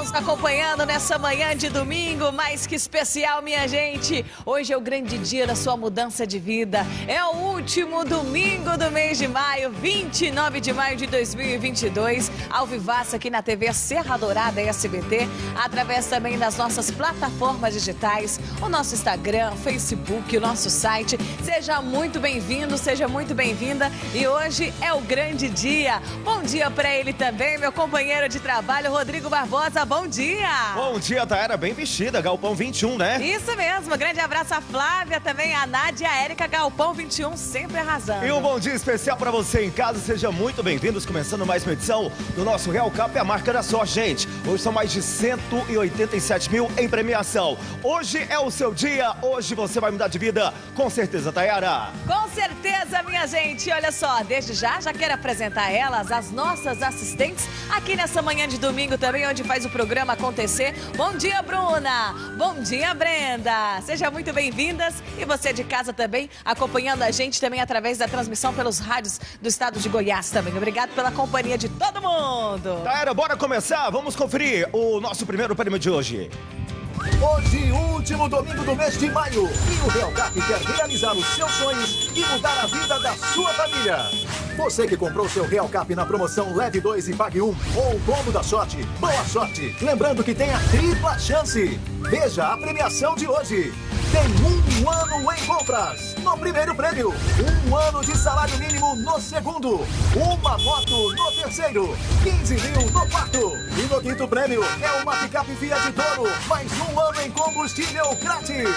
nos acompanhando nessa manhã de domingo, mais que especial, minha gente. Hoje é o grande dia da sua mudança de vida. É o último domingo do mês de maio, 29 de maio de 2022, ao vivaço aqui na TV Serra Dourada SBT, através também das nossas plataformas digitais, o nosso Instagram, Facebook, o nosso site. Seja muito bem-vindo, seja muito bem-vinda. E hoje é o grande dia. Bom dia para ele também, meu companheiro de trabalho, Rodrigo Barbosa. Bom dia! Bom dia, Taera, bem vestida, Galpão 21, né? Isso mesmo, grande abraço a Flávia, também a Nádia a Érica Galpão 21, sempre arrasando. E um bom dia especial para você em casa, seja muito bem-vindos, começando mais uma edição do nosso Real Cap, a marca da sorte, gente. Hoje são mais de 187 mil em premiação. Hoje é o seu dia, hoje você vai mudar de vida, com certeza, Tayara. Com certeza, minha gente. Olha só, desde já, já quero apresentar elas, as nossas assistentes, aqui nessa manhã de domingo também, onde faz o programa acontecer. Bom dia, Bruna. Bom dia, Brenda. Sejam muito bem-vindas. E você de casa também, acompanhando a gente também através da transmissão pelos rádios do estado de Goiás também. Obrigado pela companhia de todo mundo. Taera, bora começar? Vamos conferir o nosso primeiro prêmio de hoje. Hoje, último domingo do mês de maio, e o Real Cap quer realizar os seus sonhos e mudar a vida da sua família. Você que comprou seu Real Cap na promoção Leve 2 e Pague 1 ou o combo da sorte, boa sorte! Lembrando que tem a tripla chance. Veja a premiação de hoje. Tem um ano em compras no primeiro prêmio, um ano de salário mínimo no segundo, uma moto no terceiro, 15 mil no quarto. E no quinto prêmio é uma picape Fiat Toro, mais um ano em combustível grátis.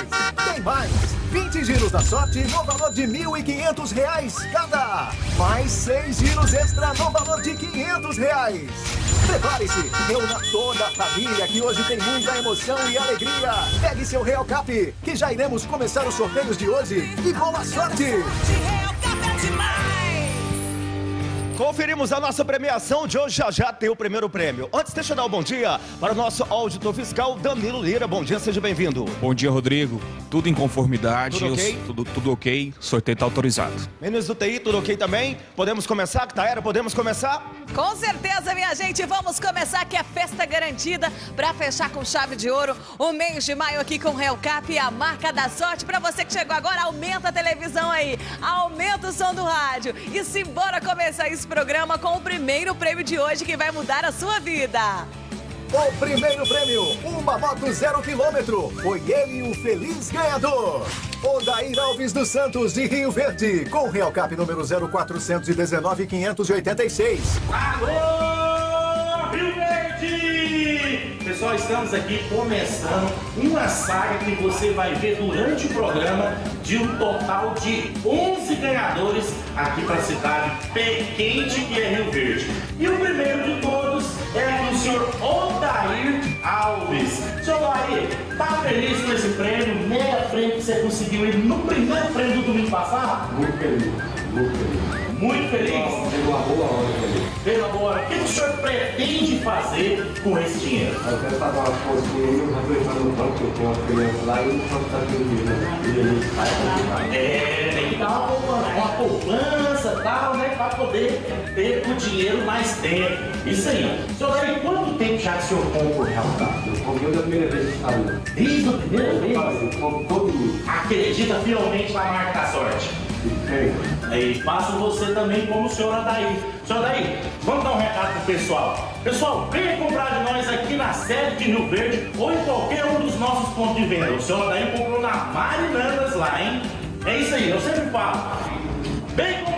Tem mais, 20 giros da sorte no valor de 1.500 reais cada. Mais 6 giros extra no valor de 500 reais. Prepare-se, reúna toda a família que hoje tem muita emoção e alegria. Pegue seu Real Cap, que já iremos começar os sorteios de hoje. E boa sorte! Conferimos a nossa premiação de hoje, já já tem o primeiro prêmio. Antes, deixa eu dar um bom dia para o nosso auditor fiscal, Danilo Lira. Bom dia, seja bem-vindo. Bom dia, Rodrigo. Tudo em conformidade. Tudo ok? Eu- tudo, tudo ok. Sorteio está autorizado. Meninos do TI, tudo ok também? Podemos começar, Taera? Podemos começar? Com certeza, minha gente, vamos começar que é festa garantida para fechar com chave de ouro o mês de maio aqui com o Real Cap e a marca da sorte. Para você que chegou agora, aumenta a televisão aí, aumenta o som do rádio e simbora começar esse programa com o primeiro prêmio de hoje que vai mudar a sua vida. O primeiro prêmio, uma moto zero quilômetro. Foi ele o feliz ganhador. Odair Alves dos Santos, de Rio Verde, com Real Cap número 0419 586. Alô, Rio Verde! Pessoal, estamos aqui começando uma saga que você vai ver durante o programa de um total de 11 ganhadores aqui para a cidade pequente que é Rio Verde. E o primeiro de todos é o senhor Odair Alves. Senhor Odair, tá feliz com esse prêmio? Meia frente que você conseguiu ir no primeiro prêmio do domingo passado? Muito feliz, muito feliz. Muito feliz? Teve uma boa hora feliz. O que o senhor pretende fazer com esse dinheiro? Eu quero pagar uma coisinha aí, eu vou entrar no banco, que eu tenho uma criança lá e não posso estar. E aí, É, tem que dar uma poupança, uma poupança e tal, né? Pra poder ter o dinheiro mais tempo. Isso aí. Senhor, tem quanto tempo já que o senhor compra o Real eu comprei da primeira vez que saiu. Desde a primeira vez? Eu compro todo mês. Acredita fielmente na marca da sorte. E tem. Aí, faço você também como o senhor Adair. Senhor Adair, vamos dar um recado pro pessoal. Pessoal, venha comprar de nós aqui na sede de Rio Verde ou em qualquer um dos nossos pontos de venda. O senhor Adair comprou na Marilandas lá, hein? É isso aí, eu sempre falo. Vem comprar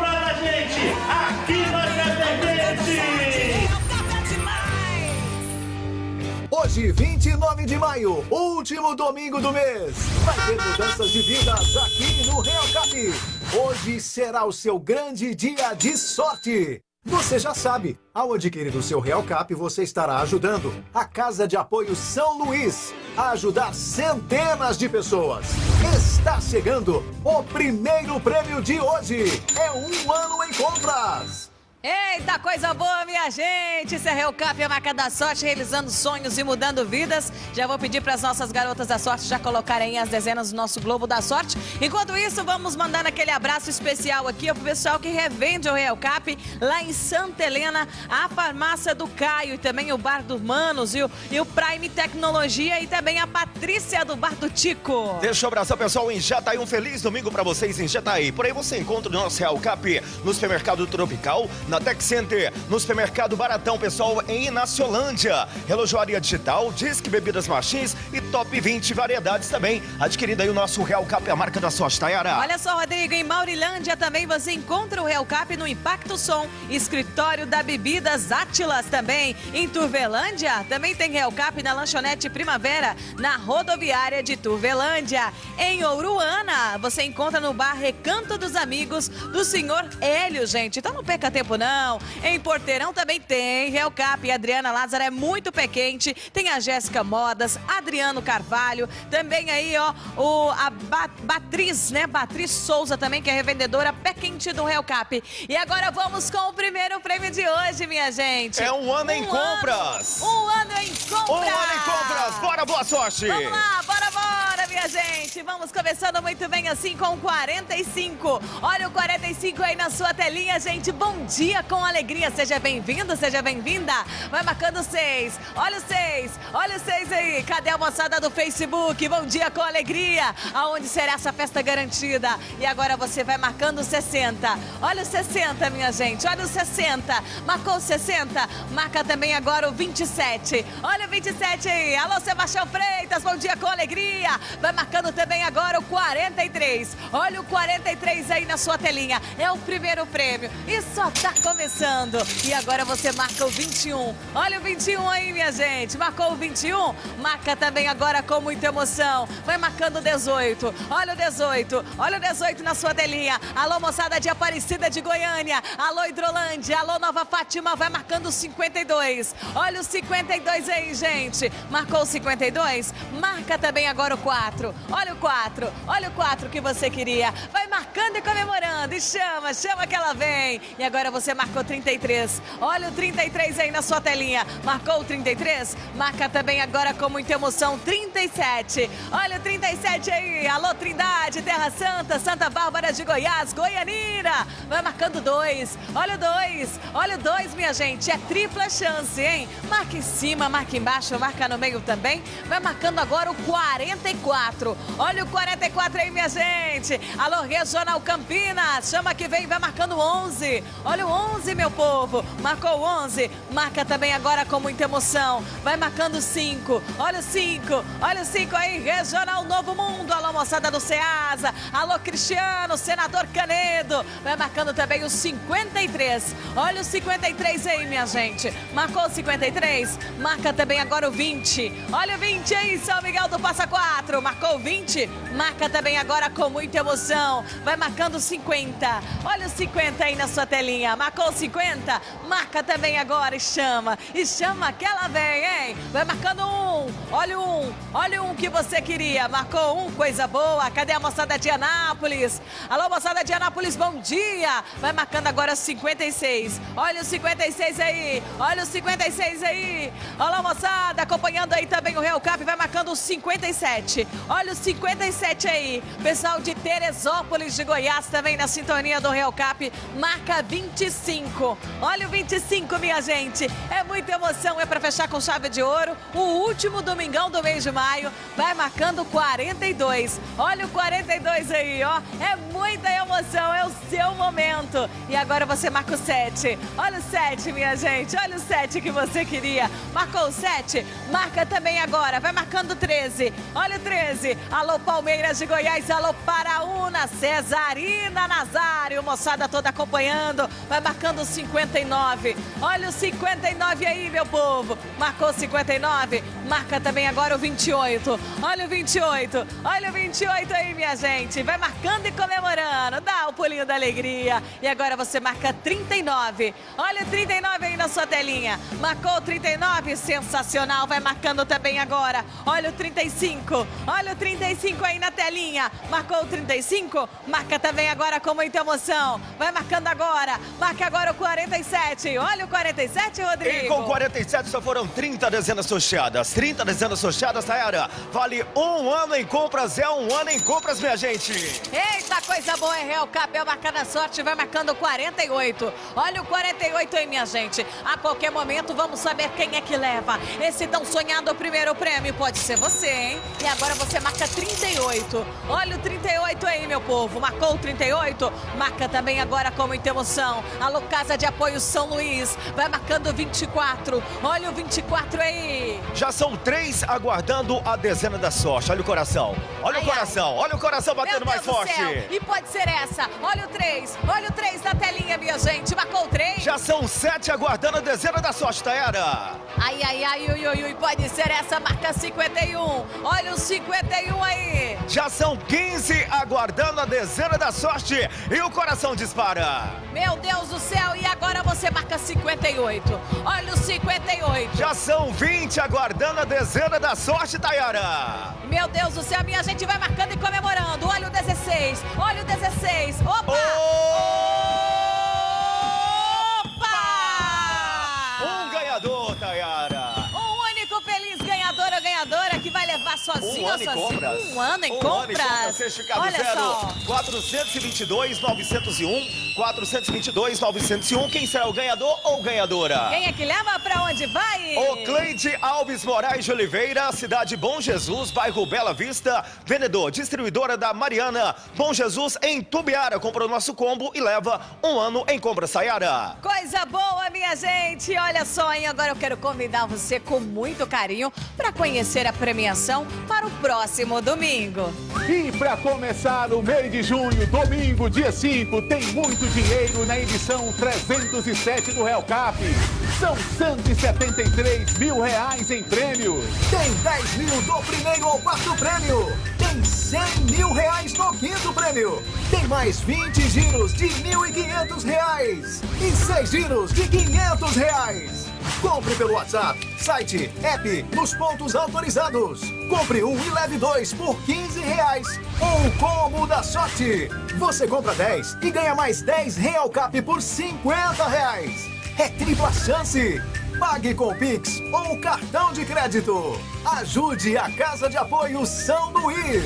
Hoje, 29 de maio, último domingo do mês. Vai ter mudanças de vidas aqui no Real Cap. Hoje será o seu grande dia de sorte. Você já sabe, ao adquirir o seu Real Cap, você estará ajudando a Casa de Apoio São Luís a ajudar centenas de pessoas. Está chegando o primeiro prêmio de hoje. É um ano em compras. Eita, coisa boa, minha gente! Esse é Real Cap, a marca da sorte, realizando sonhos e mudando vidas. Já vou pedir para as nossas garotas da sorte já colocarem as dezenas do nosso Globo da Sorte. Enquanto isso, vamos mandar aquele abraço especial aqui pro pessoal que revende o Real Cap lá em Santa Helena, a farmácia do Caio e também o Bar dos Manos e o, e o Prime Tecnologia e também a Patrícia do Bar do Tico. Deixa eu abraçar pessoal em Jataí. Um feliz domingo para vocês em Jataí. Por aí você encontra o nosso Real Cap no supermercado Tropical, na Tech Center, no supermercado Baratão, pessoal, em Inaciolândia. Relojoaria Digital, Disque Bebidas Machins e Top 20 variedades também. Adquirindo aí o nosso Real Cap, a marca da sorte, Tayara. Olha só, Rodrigo, em Maurilândia também você encontra o Real Cap no Impacto Som, escritório da Bebidas Átilas também. Em Turvelândia também tem Real Cap na lanchonete Primavera, na rodoviária de Turvelândia. Em Ouruana, você encontra no bar Recanto dos Amigos do senhor Hélio, gente. Então não perca tempo não. Em Porteirão também tem Real Cap e Adriana Lázaro é muito pé quente. Tem a Jéssica Modas, Adriano Carvalho, também aí, ó, o, a ba Batriz, né? Batriz Souza também, que é revendedora pé quente do Real Cap. E agora vamos com o primeiro prêmio de hoje, minha gente. É um ano em compras. Um ano em compras. Um ano em compras. Bora, boa sorte. Vamos lá, bora, bora, minha gente. Vamos começando muito bem assim com o 45. Olha o 45 aí na sua telinha, gente. Bom dia com alegria. Seja bem-vindo, seja bem-vinda. Vai marcando seis. Olha o seis. Olha o seis aí. Cadê a moçada do Facebook? Bom dia com alegria. Aonde será essa festa garantida? E agora você vai marcando 60. Olha o 60, minha gente. Olha o 60. Marcou o 60. Marca também agora o 27. Olha o 27 aí. Alô, Sebastião Freitas. Bom dia com alegria. Vai marcando também agora o 43. Olha o 43 aí na sua telinha. É o primeiro prêmio. E só tá começando. E agora você marca o 21. Olha o 21 aí, minha gente. Marcou o 21? Marca também agora com muita emoção. Vai marcando o 18. Olha o 18. Olha o 18 na sua telinha. Alô, moçada de Aparecida de Goiânia. Alô, Hidrolândia. Alô, Nova Fátima. Vai marcando o 52. Olha o 52 aí, gente. Marcou o 52? Marca também agora o 4. Olha o 4. Olha o 4 que você queria. Vai marcando e comemorando. E chama, chama que ela vem. E agora você marcou 33. Olha o 33 aí na sua telinha. Marcou o 33? Marca também agora com muita emoção 37. Olha o 37 aí. Alô, Trindade, Terra Santa, Santa Bárbara de Goiás, Goianira. Vai marcando 2. Olha o 2. Olha o 2, minha gente. É tripla chance, hein? Marca em cima, marca embaixo, marca no meio também. Vai marcando agora o 44. Olha o 44 aí, minha gente. Alô, Regional Campinas. Chama que vem, vai marcando 11. Olha o 11, meu povo. Marcou 11. Marca também agora com muita emoção. Vai marcando 5. Olha o 5. Olha o 5 aí. Regional Novo Mundo. Alô, moçada do Ceasa. Alô, Cristiano. Senador Canedo. Vai marcando também o 53. Olha o 53 aí, minha gente. Marcou o 53. Marca também agora o 20. Olha o 20 aí, São Miguel do Passa 4. Marcou o 20. Marca também agora com muita emoção. Vai marcando 50. Olha o 50 aí na sua telinha. Marcou 50? Marca também agora e chama. E chama que ela vem, hein? Vai marcando um. Olha um. Olha um que você queria. Marcou um, coisa boa. Cadê a moçada de Anápolis? Alô, moçada de Anápolis, bom dia. Vai marcando agora 56. Olha o 56 aí. Olha o 56 aí. Olha moçada, acompanhando aí também o Real Cap. Vai marcando o 57. Olha o 57 aí. Pessoal de Teresópolis de Goiás também na sintonia do Real Cap. Marca 25. Olha o 25, minha gente. É muita emoção, é para fechar com chave de ouro. O último domingão do mês de maio vai marcando 42. Olha o 42 aí, ó. É muita emoção, é o seu momento. E agora você marca o 7. Olha o 7, minha gente. Olha o 7 que você queria. Marcou o 7? Marca também agora. Vai marcando 13. Olha o 13. Alô, Palmeiras de Goiás. Alô, Paraúna. Cesarina Nazário. Moçada toda acompanhando. Vai marcando 59. Olha o 59 aí, meu povo. Marcou 59? Marca também agora o 28. Olha o 28. Olha o 28 aí, minha gente? Vai marcando e comemorando. Dá o pulinho da alegria. E agora você marca 39. Olha o 39 aí na sua telinha. Marcou o 39, sensacional. Vai marcando também agora. Olha o 35. Olha o 35 aí na telinha. Marcou o 35? Marca também agora com muita emoção. Vai marcando agora. Marca agora o 47. Olha o 47, Rodrigo. E com 47 só foram 30 dezenas sorteadas. 30 dezenas sorteadas, Tayara. Vale um ano em compras, é um ano em compras, minha gente. Eita, coisa boa, é Real Cap, é marcar na sorte, vai marcando 48. Olha o 48 aí, minha gente. A qualquer momento vamos saber quem é que leva. Esse tão sonhado primeiro prêmio pode ser você, hein? E agora você marca 38. Olha o 38 aí, meu povo. Marcou o 38? Marca também agora com muita emoção. Alô, Casa de Apoio São Luís. Vai marcando 24. Olha o 24 aí. Já são três aguardando a dezena da sorte. Olha o coração. Olha Ai, o coração. ai. Olha o coração batendo mais forte. E pode ser essa. Olha o 3. Olha o 3 na telinha, minha gente. Marcou o 3. Já são sete aguardando a dezena da sorte, Tayara. Ai, ai, ai, ui, ui, ui, pode ser essa marca 51. Olha o 51 aí. Já são 15 aguardando a dezena da sorte. E o coração dispara. Meu Deus do céu, e agora você marca 58. Olha o 58. Já são 20 aguardando a dezena da sorte, Tayara. Meu Deus do céu, minha gente vai marcando e comemorando. Olha o 16. Olha o 16. Opa! Opa! Sozinho Um ou ano em sozinho. compras. Um ano em um compras. ano em compras. Certificado Olha zero. só. 422 901 422 901. Quem será o ganhador ou ganhadora? Quem é que leva pra onde vai? O Cleide Alves Moraes de Oliveira, cidade Bom Jesus, bairro Bela Vista, vendedor, distribuidora da Mariana. Bom Jesus em Tubiara, comprou nosso combo e leva um ano em compra Sayara. Coisa boa, minha gente! Olha só, hein? Agora eu quero convidar você com muito carinho para conhecer a premiação para o próximo domingo. E para começar o mês de junho, domingo, dia 5, tem muito dinheiro na edição 307 do Real Cap. São 173 mil reais em prêmios. Tem 10 mil do primeiro ao quarto prêmio. Tem 100 mil reais no quinto prêmio. Tem mais 20 giros de 1.500 reais. E 6 giros de 500 reais. Compre pelo WhatsApp, site, app, nos pontos autorizados. Compre um e leve dois por 15 reais. O combo da sorte. Você compra 10 e ganha mais 10 Real Cap por 50 reais. É tripla chance. Pague com Pix ou cartão de crédito. Ajude a Casa de Apoio São Luís.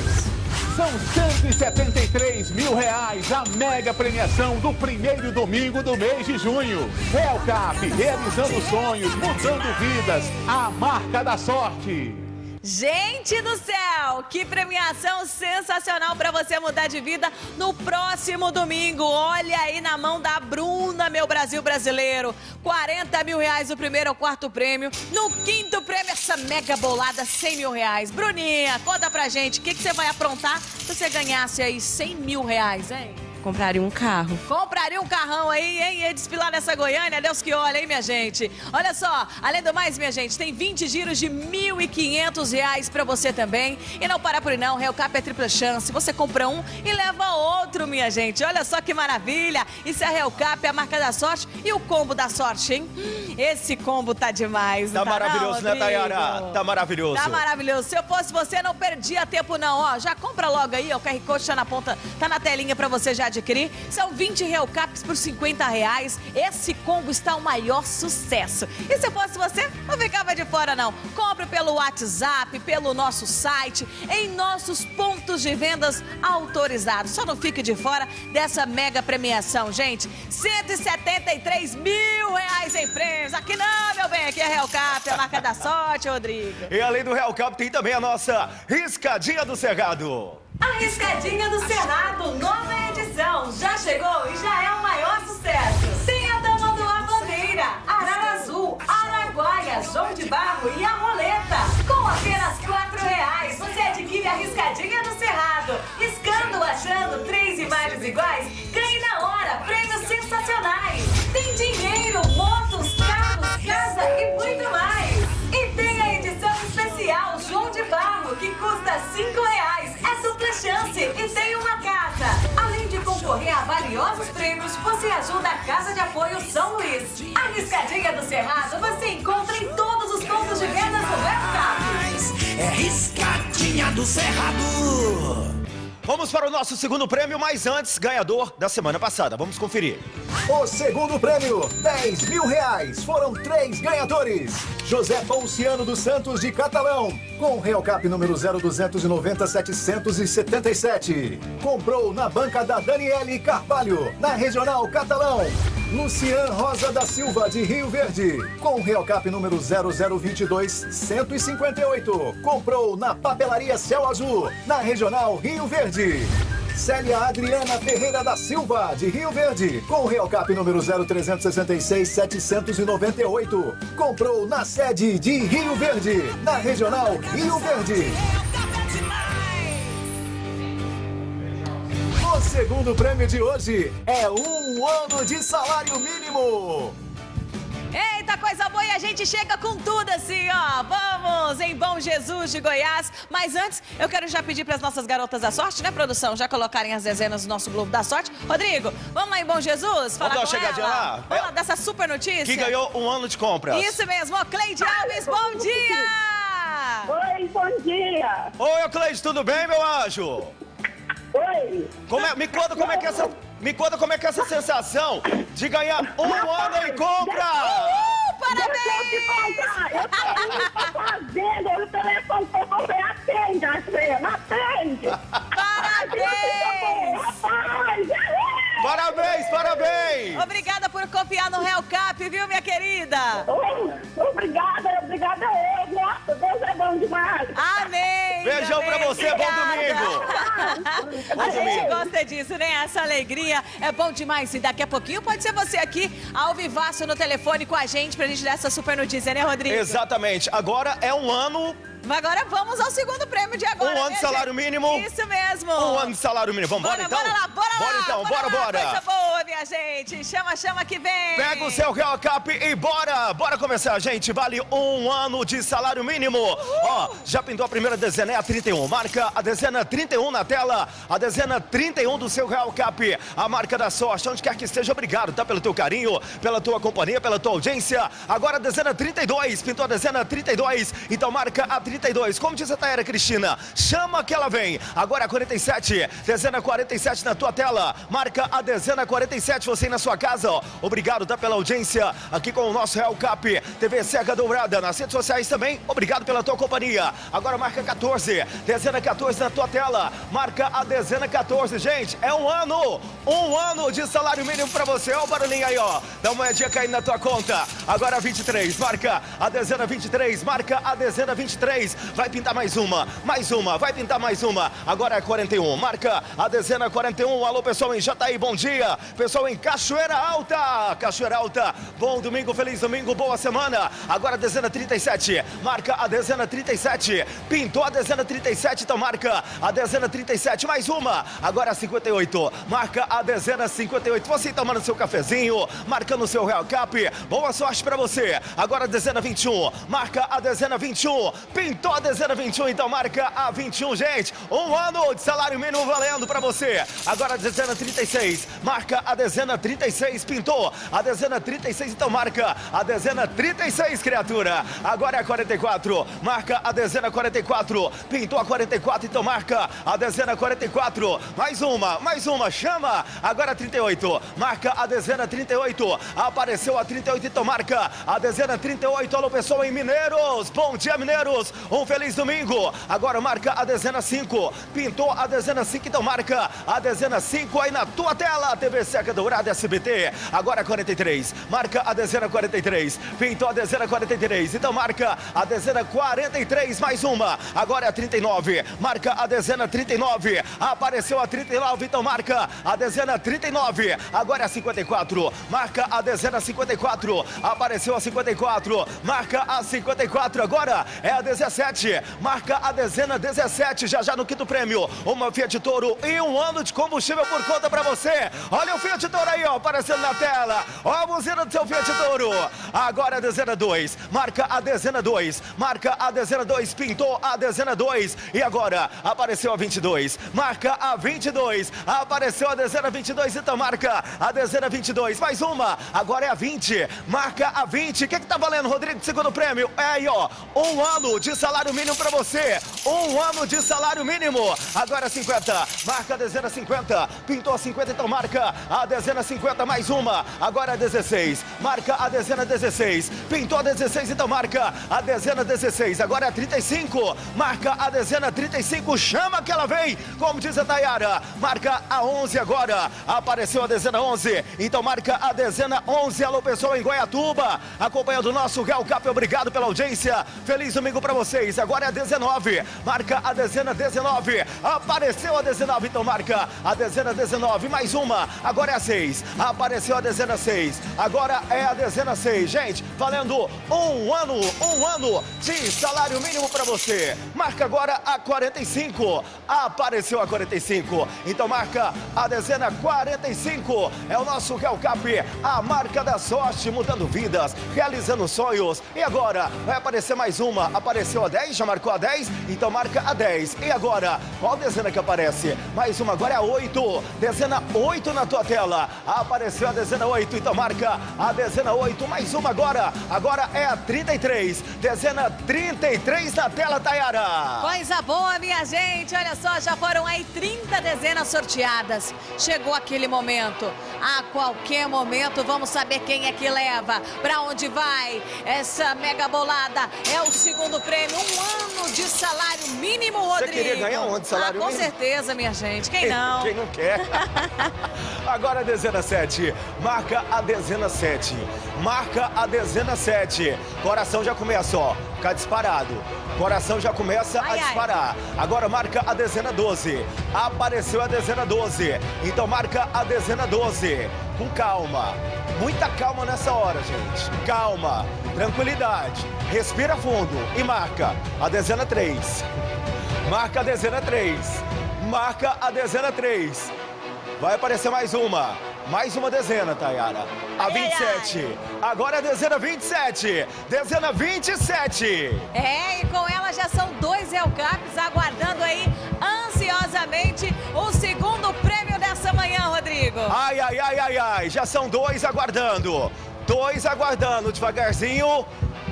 São 173 mil reais a mega premiação do primeiro domingo do mês de junho. Real Cap, realizando sonhos, mudando vidas. A marca da sorte. Gente do céu, que premiação sensacional para você mudar de vida no próximo domingo. Olha aí na mão da Bruna, meu Brasil brasileiro. 40 mil reais o primeiro ao quarto prêmio. No quinto prêmio, essa mega bolada, 100 mil reais. Bruninha, conta pra gente, o que, que você vai aprontar se você ganhasse aí 100 mil reais, hein? Compraria um carro. Compraria um carrão aí, hein? Ia desfilar nessa Goiânia, Deus que olha, hein, minha gente? Olha só, além do mais, minha gente, tem 20 giros de 1.500 reais pra você também. E não para por aí não, Real Cap é tripla chance. Você compra um e leva outro, minha gente. Olha só que maravilha. Isso é a Real Cap, a marca da sorte e o combo da sorte, hein? Esse combo tá demais, não Tá maravilhoso, não, né, Tayara? Tá maravilhoso. Tá maravilhoso. Se eu fosse você, não perdia tempo não, ó. Já compra logo aí, ó. O QR Code tá na ponta, tá na telinha pra você já adquirir. São 20 Real Caps por 50 reais. Esse combo está o maior sucesso. E se fosse você, não ficava de fora não. Compre pelo WhatsApp, pelo nosso site, em nossos pontos de vendas autorizados. Só não fique de fora dessa mega premiação, gente. 173 mil reais em prêmios. Aqui não, meu bem, aqui é Real Cap, a marca da sorte, Rodrigo. E além do Real Cap, tem também a nossa Riscadinha do Cerrado. A Riscadinha do Cerrado, nova edição. Já chegou e já é o maior sucesso. Tem a Tamanduá Bandeira, Arara Azul, Araguaia, João de Barro e a Roleta. Com apenas quatro reais, você adquire a Riscadinha do Cerrado. Riscando, achando três imagens iguais, ganhe na hora prêmios sensacionais. Tem dinheiro, motos, carros, casa e muito mais. E tem a edição especial João de Barro, que custa cinco reais chance e tem uma casa. Além de concorrer a valiosos prêmios, você ajuda a Casa de Apoio São Luís. A Riscadinha do Cerrado você encontra em todos os pontos de vendas do WhatsApp. É Riscadinha do Cerrado. Vamos para o nosso segundo prêmio, mas antes, ganhador da semana passada. Vamos conferir. O segundo prêmio, 10 mil reais. Foram três ganhadores. José Ponciano dos Santos de Catalão, com Real Cap número 0290 777. Comprou na banca da Daniele Carvalho, na Regional Catalão. Lucian Rosa da Silva de Rio Verde, com Real Cap número 0022 158. Comprou na Papelaria Céu Azul, na Regional Rio Verde. Célia Adriana Ferreira da Silva, de Rio Verde, com Real Cap número 0366 798. Comprou na sede de Rio Verde, na Regional Rio Verde. O segundo prêmio de hoje é um ano de salário mínimo. Eita, coisa boa e a gente chega com tudo assim, ó. Vamos em Bom Jesus de Goiás. Mas antes, eu quero já pedir para as nossas garotas da sorte, né, produção? Já colocarem as dezenas do nosso Globo da Sorte. Rodrigo, vamos lá em Bom Jesus? Falar Vamos dar uma com chegadinha ela? lá? Vamos É. lá dessa super notícia? Que ganhou um ano de compras. Isso mesmo, ó, Cleide Alves, bom dia! Oi, bom dia. Oi, Cleide, tudo bem, meu anjo? Oi. Como é- me conta como é que é essa. Me conta como é que é essa sensação de ganhar um ano em compra! Uh, Deixa eu tô pra fazenda, o telefone que você atende, Astrid, atende. Parabéns! Rapaz, Parabéns, parabéns! Obrigada por confiar no Real Cap, viu, minha querida? Oh, obrigada, obrigada a ele. Nossa, Deus é bom demais. Amém! Beijão pra amém, você, bom obrigada. domingo! A gente gosta disso, né? Essa alegria é bom demais. E daqui a pouquinho pode ser você aqui, ao vivaço no telefone com a gente, pra gente dar essa super notícia, né, Rodrigo? Exatamente. Agora é um ano, Agora vamos ao segundo prêmio de agora. um ano de salário mínimo. Isso mesmo. Um ano de salário mínimo. Vamos Bora, então? bora lá, bora, Bora lá. então, bora, lá. bora. Coisa boa, minha gente. Chama, chama que vem. Pega o seu Real Cap e bora! Bora começar, gente! Vale um ano de salário mínimo! Ó, já pintou a primeira dezena, é a 31. Marca a dezena 31 na tela. A dezena 31 do seu Real Cap. A marca da sorte, onde quer que esteja, obrigado, tá? Pelo teu carinho, pela tua companhia, pela tua audiência. Agora a dezena 32. Pintou a dezena 32. Então marca a 32. Como diz a Taera Cristina, chama que ela vem. Agora a 47. Dezena 47 na tua tela. Marca a dezena 47. Você aí na sua casa. Obrigado, tá? Pela audiência aqui com o nosso Real Cap. TV Seca Dourada nas redes sociais também. Obrigado pela tua companhia. Agora marca 14. Dezena 14 na tua tela. Marca a dezena 14. Gente, é um ano. Um ano de salário mínimo pra você. Ó o barulhinho aí, ó. Dá uma moedinha caindo na tua conta. Agora 23. Marca a dezena 23. Marca a dezena 23. Vai pintar mais uma. Mais uma. Vai pintar mais uma. Agora é 41. Marca a dezena 41. Alô, pessoal em Jataí, bom dia. Pessoal em Cachoeira Alta. Cachoeira Alta. Bom domingo, feliz domingo, boa semana. Agora a dezena 37. Marca a dezena 37. Pintou a dezena 37, então marca a dezena 37. Mais uma. Agora a 58. Marca a dezena 58. Você tomando seu cafezinho, marcando seu Real Cap. Boa sorte pra você. Agora a dezena 21. Marca a dezena 21. Pintou a dezena 21, então marca a 21, gente. Um ano de salário mínimo valendo pra você. Agora a dezena 36. Marca a dezena 36. Pintou a dezena 36, então marca a dezena 36, criatura. Agora é a 44. Marca a dezena 44. Pintou a 44, então marca a dezena 44. Mais uma, mais uma. Chama. Agora a 38. Marca a dezena 38. Apareceu a 38, então marca a dezena 38. Alô, pessoal em Mineiros. Bom dia, Mineiros. Um feliz domingo. Agora marca a dezena 5. Pintou a dezena 5, então marca a dezena 5 aí na tua tela. TV Seca Dourada SBT. Agora 43. Marca a dezena 43. Pintou a dezena 43. Então marca a dezena 43. Mais uma. Agora é a 39. Marca a dezena 39. Apareceu a 39. Então marca a dezena 39. Agora é a 54. Marca a dezena 54. Apareceu a 54. Marca a 54. Agora é a 17. Marca a dezena 17. Já já no quinto prêmio. Uma Fiat Toro e um ano de combustível por conta pra você. Olha o Fiat Toro aí, ó, aparecendo na tela. Ó a buzina do seu Fiat Toro. Agora a dezena 2, marca a dezena 2, marca a dezena 2, pintou a dezena 2. E agora apareceu a 22, marca a 22, apareceu a dezena 22, então marca a dezena 22. Mais uma, agora é a 20, marca a 20. O que que tá valendo, Rodrigo, segundo prêmio? É aí, ó, um ano de salário mínimo pra você. Um ano de salário mínimo. Agora 50, marca a dezena 50, pintou a 50, então marca a dezena 50, mais uma. Agora a 16, marca a dezena 16, pintou a 16, então marca a dezena 16. Agora é a 35, marca a dezena 35, chama que ela vem, como diz a Tayara. Marca a 11 agora, apareceu a dezena 11, então marca a dezena 11. Alô, pessoal em Goiatuba, acompanhando o nosso Real Cap, obrigado pela audiência. Feliz domingo pra vocês. Agora é a 19, marca a dezena 19, apareceu a 19, então marca a dezena 19, mais uma. Agora é a 6, apareceu a dezena 6, agora é a dezena 6. Gente, valendo um ano, um ano de salário mínimo pra você. Marca agora a 45, apareceu a 45, então marca a dezena 45. É o nosso Real Cap, a marca da sorte, mudando vidas, realizando sonhos. E agora vai aparecer mais uma, apareceu a 10, já marcou a 10, então marca a 10. E agora, qual dezena que aparece? Mais uma, agora é a 8, dezena 8 na tua tela. Apareceu a dezena 8, então marca a dezena 8, mais uma agora. Agora é a 33, dezena 33 na tela, Tayara. Coisa boa, minha gente. Olha só, já foram aí 30 dezenas sorteadas. Chegou aquele momento. A qualquer momento vamos saber quem é que leva, pra onde vai. Essa mega bolada é o segundo prêmio, um ano de salário mínimo, Você Rodrigo. queria ganhar um ano de salário ah, com mínimo? certeza, minha gente. Quem não? Quem não quer? Agora a dezena 7. Marca a dezena 7. Marca a dezena 7. Coração já começa, ó. Ficar disparado. Coração já começa Ai, a ai. disparar. Agora marca a dezena 12. Apareceu a dezena 12. Então marca a dezena 12. Com calma. Muita calma nessa hora, gente. Calma. Tranquilidade. Respira fundo e marca a dezena 3. Marca a dezena 3. Marca a dezena 3. Vai aparecer mais uma. Mais uma dezena, Tayara. A Ai, ai, 27. Agora é a dezena 27. Dezena 27. É, e com ela já são dois Elcaps aguardando aí ansiosamente o segundo prêmio dessa manhã, Rodrigo. Ai, ai, ai, ai, ai. Já são dois aguardando. Dois aguardando. Devagarzinho.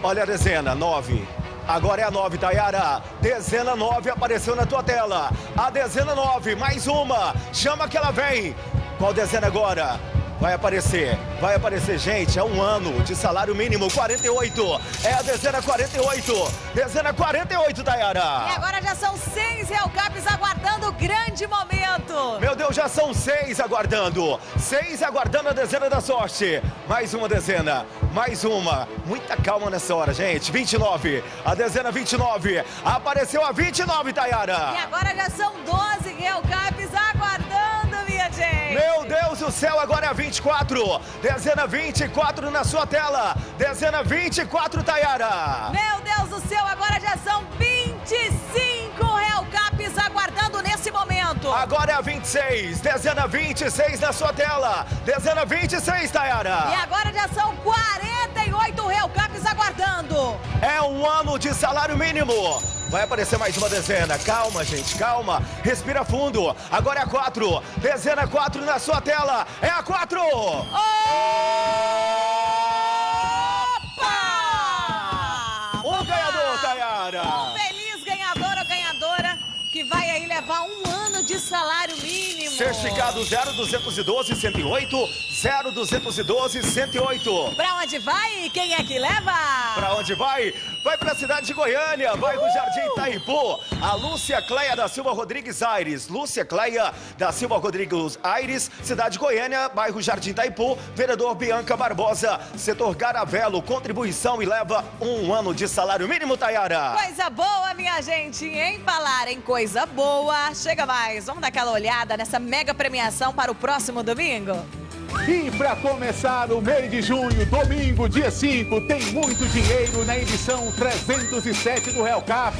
Olha a dezena. Nove. Agora é a 9, Tayara. Dezena 9 apareceu na tua tela. A dezena 9, mais uma. Chama que ela vem. Qual dezena agora? Vai aparecer, vai aparecer, gente. É um ano de salário mínimo 48. É a dezena 48. Dezena 48, Tayara. E agora já são seis Elcaps aguardando o grande momento. Meu Deus, já são seis aguardando. Seis aguardando a dezena da sorte. Mais uma dezena. Mais uma. Muita calma nessa hora, gente. 29. A dezena 29. Apareceu a 29, Tayara. E agora já são 12 Elcaps aguardando. Meu Deus do céu, agora é a 24. Dezena 24 na sua tela. Dezena 24, Tayara. Meu Deus do céu, agora já são 25 Hellcaps aguardando nesse momento. Agora é a 26. Dezena 26 na sua tela. Dezena 26, Tayara. E agora já são 48 Hellcaps aguardando. É um ano de salário mínimo. Vai aparecer mais uma dezena. Calma, gente, calma. Respira fundo. Agora é a 4. Dezena 4 na sua tela. É a 4. Opa! O ganhador, Tayara. Um feliz ganhador ou ganhadora que vai aí levar um ano salário mínimo. Certificado 0212 108 0212 108. Pra onde vai quem é que leva? Pra onde vai? Vai pra cidade de Goiânia, bairro Jardim Itaipu. A Lúcia Cleia da Silva Rodrigues Aires. Lúcia Cleia da Silva Rodrigues Aires, cidade de Goiânia, bairro Jardim Itaipu. Vereador Bianca Barbosa, setor Garavelo, contribuição e leva um ano de salário mínimo, Tayara. Coisa boa, minha gente. Em falar em coisa boa, chega mais. Vamos dar aquela olhada nessa mega premiação para o próximo domingo? E para começar o mês de junho, domingo, dia 5, tem muito dinheiro na edição 307 do Real Cap.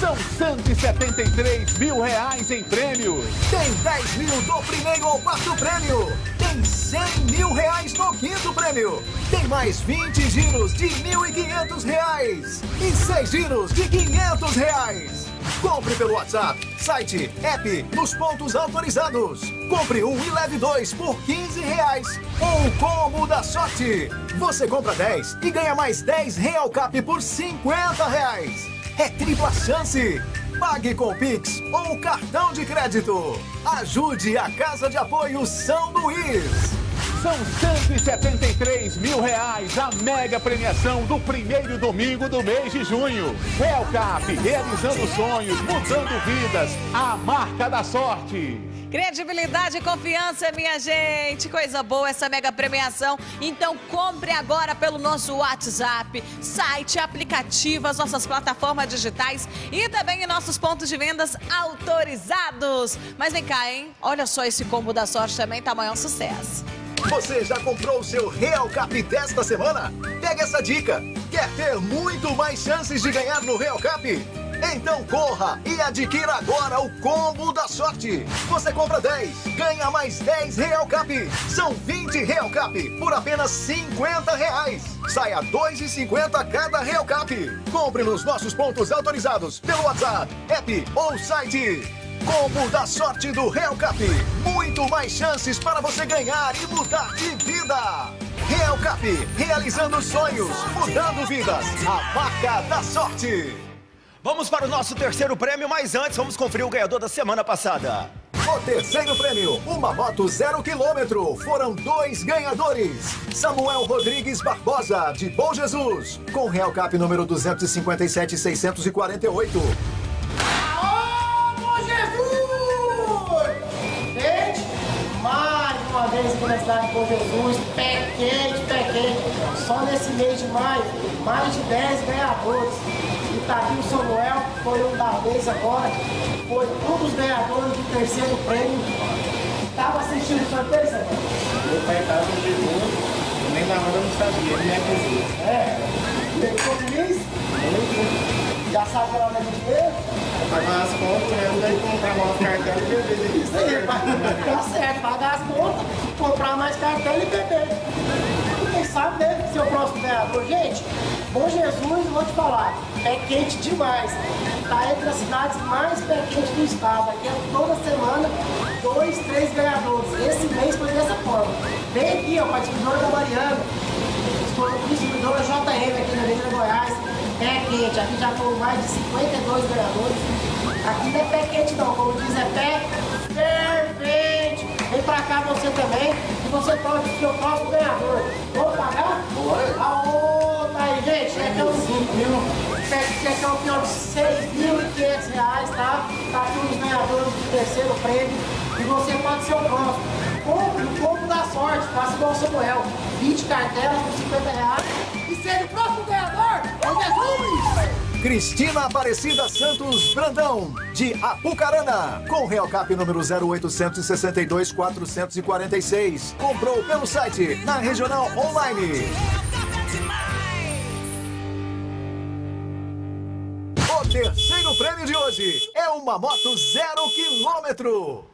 São 173 mil reais em prêmios. Tem 10 mil do primeiro ao quarto prêmio. Tem 100 mil reais no quinto prêmio. Tem mais 20 giros de 1.500 reais. E 6 giros de 500 reais. Compre pelo WhatsApp, site, app, nos pontos autorizados. Compre um e leve dois por 15 reais. O combo da sorte. Você compra 10 e ganha mais 10 Real Cap por 50 reais. É tripla chance. Pague com Pix ou cartão de crédito. Ajude a Casa de Apoio São Luís. São 173 mil reais a mega premiação do primeiro domingo do mês de junho. Real Cap, realizando sonhos, mudando vidas. A marca da sorte. Credibilidade e confiança, minha gente. Coisa boa essa mega premiação. Então compre agora pelo nosso WhatsApp, site, aplicativo, as nossas plataformas digitais e também em nossos pontos de vendas autorizados. Mas vem cá, hein? Olha só esse combo da sorte também, tá maior sucesso. Você já comprou o seu Real Cap desta semana? Pega essa dica. Quer ter muito mais chances de ganhar no Real Cap? Então corra e adquira agora o combo da sorte. Você compra 10, ganha mais 10 Real Cap. São 20 Real Cap por apenas 50 reais. Saia 2,50 cada Real Cap. Compre nos nossos pontos autorizados pelo WhatsApp, app ou site. Combo da sorte do Real Cap. Muito mais chances para você ganhar e mudar de vida. Real Cap, realizando sonhos, mudando vidas. A marca da sorte. Vamos para o nosso terceiro prêmio, mas antes vamos conferir o ganhador da semana passada. O terceiro prêmio, uma moto zero quilômetro. Foram dois ganhadores. Samuel Rodrigues Barbosa, de Bom Jesus, com Real Cap número 257,648. Uma vez aqui na cidade de Bom Jesus, pé quente, pé quente. Só nesse mês de maio, mais de 10 ganhadores. E tá aqui o Samuel, que foi um da vez agora, foi um dos ganhadores do terceiro prêmio. Tava assistindo o sorteio, Samuel? Meu pai estava no jejum, nem na hora não sabia, ele me acusou. É. Ficou feliz? Já sabe hora de dinheiro? Pagar as contas, né? Não deve comprar mais cartão e beber isso. Tá certo, pagar as contas, comprar mais cartão e beber. Quem sabe, né, ser o próximo ganhador. Gente, Bom Jesus, vou te falar, é quente demais. Tá entre as cidades mais pé do estado. Aqui é toda semana, dois, três ganhadores. Esse mês foi dessa forma. Vem aqui, ó, para a distribuidora da Mariana, distribuidora JM aqui na Avenida Goiás. Pé quente, aqui já foram mais de 52 ganhadores. Aqui não é pé quente não, como diz, é pé fervente. Vem pra cá você também, e você pode ser o próximo ganhador. Vou pagar? Bora. Aô, tá aí, gente, é que é o 5 mil. Quer que é o pior de 6.500 reais, tá? Tá aqui os ganhadores do terceiro prêmio. E você pode ser o próximo. Compre o combo da sorte, faça igual o Samuel. 20 cartelas por 50 reais. E seja o próximo ganhador, é! Cristina Aparecida Santos Brandão, de Apucarana, com Real Cap número 0862 446. Comprou pelo site, na Regional Online. O terceiro prêmio de hoje é uma moto zero quilômetro.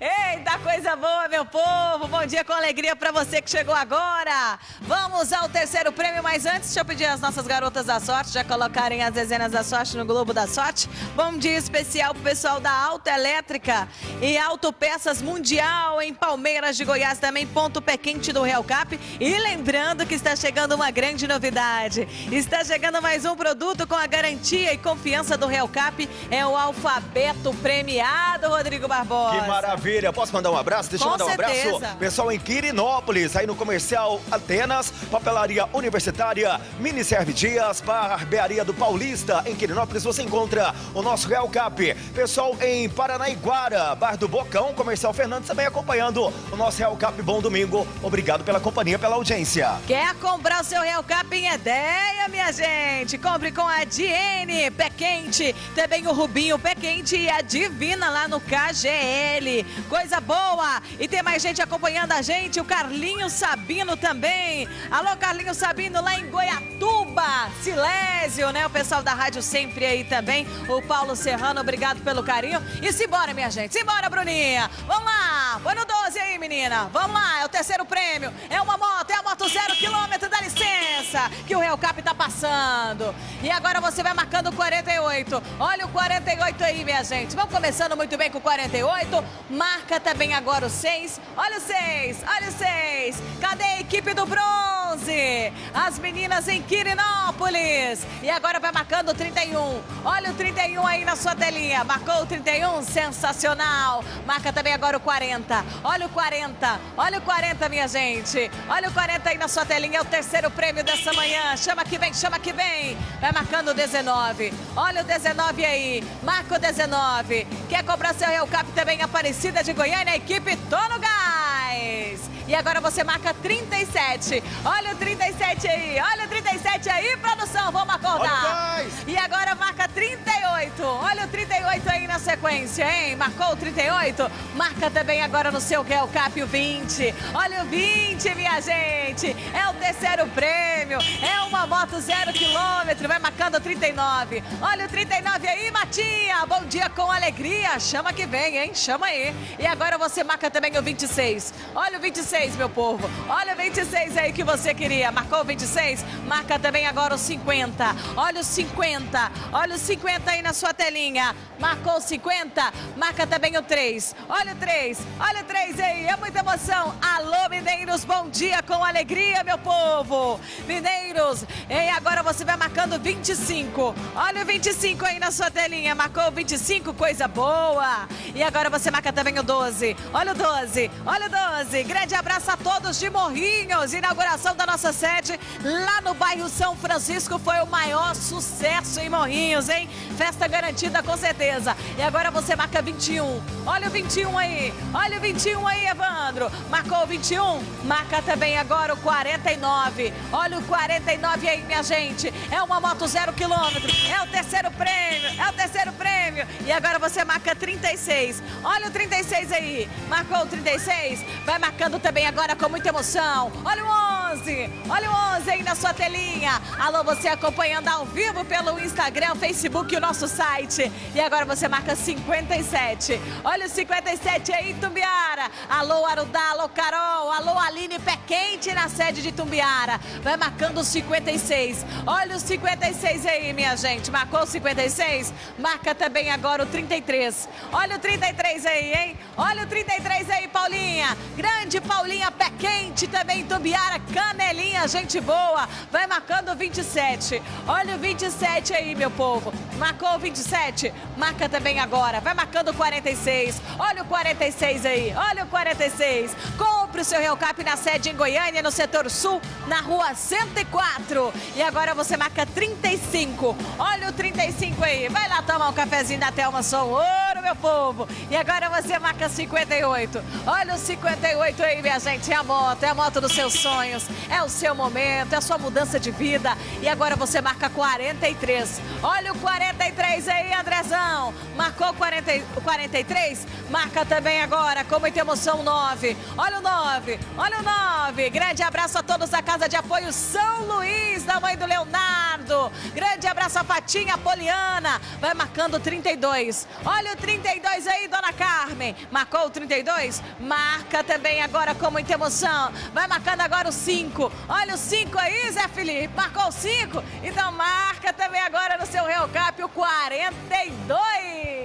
Eita, coisa boa, meu povo! Bom dia com alegria para você que chegou agora! Vamos ao terceiro prêmio, mas antes, deixa eu pedir às nossas garotas da sorte já colocarem as dezenas da sorte no Globo da Sorte. Bom dia especial pro pessoal da Auto Elétrica e Autopeças Mundial em Palmeiras de Goiás, também ponto pé quente do Real Cap. E lembrando que está chegando uma grande novidade. Está chegando mais um produto com a garantia e confiança do Real Cap. É o alfabeto premiado, Rodrigo Barbosa. Que maravilha! Posso mandar um abraço? Deixa eu Com mandar um certeza. abraço. Pessoal em Quirinópolis, aí no comercial Atenas, Papelaria Universitária, Mini Serve Dias, Barbearia do Paulista. Em Quirinópolis você encontra o nosso Real Cap. Pessoal em Paranaiguara, Bar do Bocão, Comercial Fernandes também acompanhando o nosso Real Cap. Bom domingo. Obrigado pela companhia, pela audiência. Quer comprar o seu Real Cap em ideia, minha gente? Compre com a Diene Pé Quente, também o Rubinho Pé Quente e a Divina lá no KGL. Coisa boa. E tem mais gente acompanhando a gente. O Carlinho Sabino também. Alô, Carlinho Sabino, lá em Goiatuba. Silésio, né? O pessoal da rádio sempre aí também. O Paulo Serrano, obrigado pelo carinho. E simbora, minha gente. Simbora, Bruninha. Vamos lá. Põe no 12 aí, menina. Vamos lá. É o terceiro prêmio. É uma moto. É a moto zero quilômetro. Dá licença. Que o Real Cap tá passando. E agora você vai marcando o 48. Olha o 48 aí, minha gente. Vamos começando muito bem com o 48. Marca também agora o 6. Olha o 6. Olha o 6. Cadê a equipe do bronze? As meninas em Quirinópolis. E agora vai marcando o 31. Olha o 31 aí na sua telinha. Marcou o 31. Sensacional. Marca também agora o 40. Olha o 40. Olha o 40, minha gente. Olha o 40 aí na sua telinha. É o terceiro prêmio dessa manhã. Chama que vem, chama que vem. Vai marcando o 19. Olha o 19 aí. Marca o 19. Quer cobrar seu Real Cap também Aparecida de Goiânia? Equipe Tô no Gás. E agora você marca 37. Olha o 37 aí. Olha o 37 aí, produção. Vamos acordar. E agora marca 38. Olha o 38 aí na sequência, hein? Marcou o 38? Marca também agora no seu Real Cap o 20. Olha o 20, minha gente. É o terceiro prêmio. É uma moto zero quilômetro. Vai marcando o 39. Olha o 39 aí, Matinha. Bom dia com alegria. Chama que vem, hein? Chama aí. E agora você marca também o 26. Olha o 26. 26, meu povo. Olha o 26 aí que você queria. Marcou o 26? Marca também agora o 50. Olha o 50. Olha o 50 aí na sua telinha. Marcou o 50? Marca também o 3. Olha o 3. Olha o 3 aí. É muita emoção. Alô, Mineiros. Bom dia com alegria, meu povo. Mineiros. E agora você vai marcando 25. Olha o 25 aí na sua telinha. Marcou o 25, coisa boa. E agora você marca também o 12. Olha o 12. Olha o 12. Grande abraço abraço a todos de Morrinhos. Inauguração da nossa sede lá no bairro São Francisco foi o maior sucesso em Morrinhos, hein? Festa garantida com certeza. E agora você marca 21. Olha o 21 aí. Olha o 21 aí, Evandro. Marcou o 21? Marca também agora o 49. Olha o 49 aí, minha gente. É uma moto zero quilômetro. É o terceiro prêmio. É o terceiro prêmio. E agora você marca 36. Olha o 36 aí. Marcou o 36? Vai marcando também agora com muita emoção. Olha o 11, olha o 11 aí na sua telinha. Alô, você acompanhando ao vivo pelo Instagram, Facebook e o nosso site. E agora você marca 57. Olha o 57 aí, Tumbiara. Alô, Arudá, alô, Carol, alô, Aline Pé Quente na sede de Tumbiara. Vai marcando o 56. Olha o 56 aí, minha gente. Marcou o 56? Marca também agora o 33. Olha o 33 aí, hein? Olha o 33 aí, Paulinha. Grande Paulinha. Paulinha Pé Quente, também Tumbiara, Canelinha, gente boa. Vai marcando o 27. Olha o 27 aí, meu povo. Marcou o 27? Marca também agora. Vai marcando o 46. Olha o 46 aí. Olha o 46. Compre o seu Real Cap na sede em Goiânia, no setor sul, na rua 104. E agora você marca 35. Olha o 35 aí. Vai lá tomar um cafezinho da Thelma Som Ouro, meu povo. E agora você marca 58. Olha o 58 aí, minha gente, é a moto, é a moto dos seus sonhos, é o seu momento, é a sua mudança de vida. E agora você marca 43. Olha o 43 aí, Andrezão. Marcou 40, 43? Marca também agora, com muita emoção, 9. Olha o 9, olha o 9. Grande abraço a todos da Casa de Apoio São Luís, da mãe do Leonardo. Grande abraço a Patinha Poliana. Vai marcando 32. Olha o 32 aí, dona Carmen. Marcou o 32? Marca também agora com muita emoção. Vai marcando agora o 5. Olha o 5 aí, Zé Felipe. Marcou o 5? Então marca também agora no seu Real Cap o 42.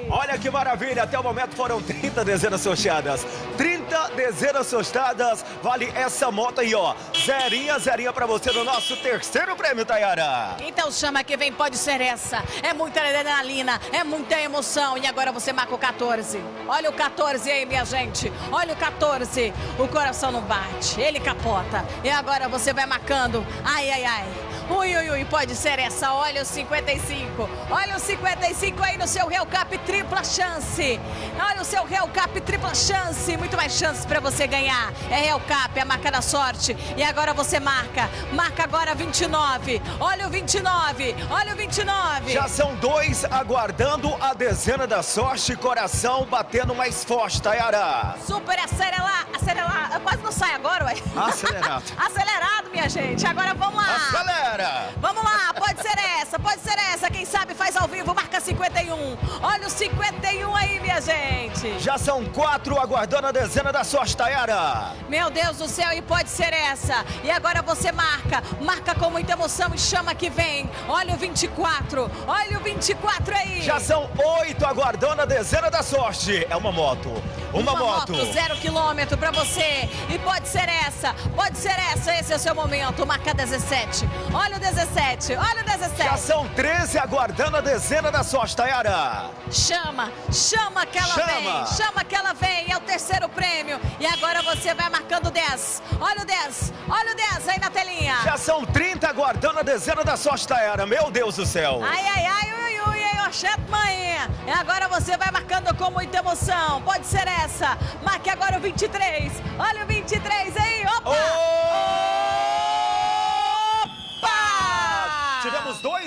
Olha que maravilha, até o momento foram 30 dezenas sorteadas. 30 dezenas sorteadas, vale essa moto aí, ó. Zerinha, zerinha pra você no nosso terceiro prêmio, Tayara. Então chama que vem, pode ser essa. É muita adrenalina, é muita emoção. E agora você marca o 14. Olha o 14 aí, minha gente. Olha o 14. O coração não bate, ele capota. E agora você vai marcando. Ai, ai, ai. Ui, ui, ui, pode ser essa. Olha o 55. Olha o 55 aí no seu Real Cap tripla chance. Olha o seu Real Cap tripla chance. Muito mais chances para você ganhar. É Real Cap, é a marca da sorte. E agora você marca. Marca agora 29. Olha o 29. Olha o 29. Já são dois aguardando a dezena da sorte. Coração batendo mais forte, Tayara. Super acelerar, acelerar. Quase não sai agora, ué. Acelerado. Acelerado, minha gente. Agora vamos lá. Acelera. Vamos lá, pode ser essa, pode ser essa. Quem sabe faz ao vivo, marca 51. Olha o 51 aí, minha gente. Já são quatro aguardando a dezena da sorte, Tayara. Meu Deus do céu, e pode ser essa. E agora você marca, marca com muita emoção e chama que vem. Olha o 24, olha o 24 aí. Já são oito aguardando a dezena da sorte. É uma moto. Uma, Uma moto. moto, zero quilômetro pra você. E pode ser essa, pode ser essa. Esse é o seu momento. Marca 17. Olha o 17, olha o 17. Já são 13 aguardando a dezena da sorte, Tayara. Chama, chama que ela Chama. vem, chama que ela vem, é o terceiro prêmio. E agora você vai marcando 10. Olha o 10, olha o 10 aí na telinha. Já são 30 aguardando a dezena da sorte, Tayara. Meu Deus do céu. Ai, ai, ai, ui, ui, ai, oxente, mãe. E agora você vai marcando com muita emoção. Pode ser essa. Marque agora o 23. Olha o 23 aí, opa!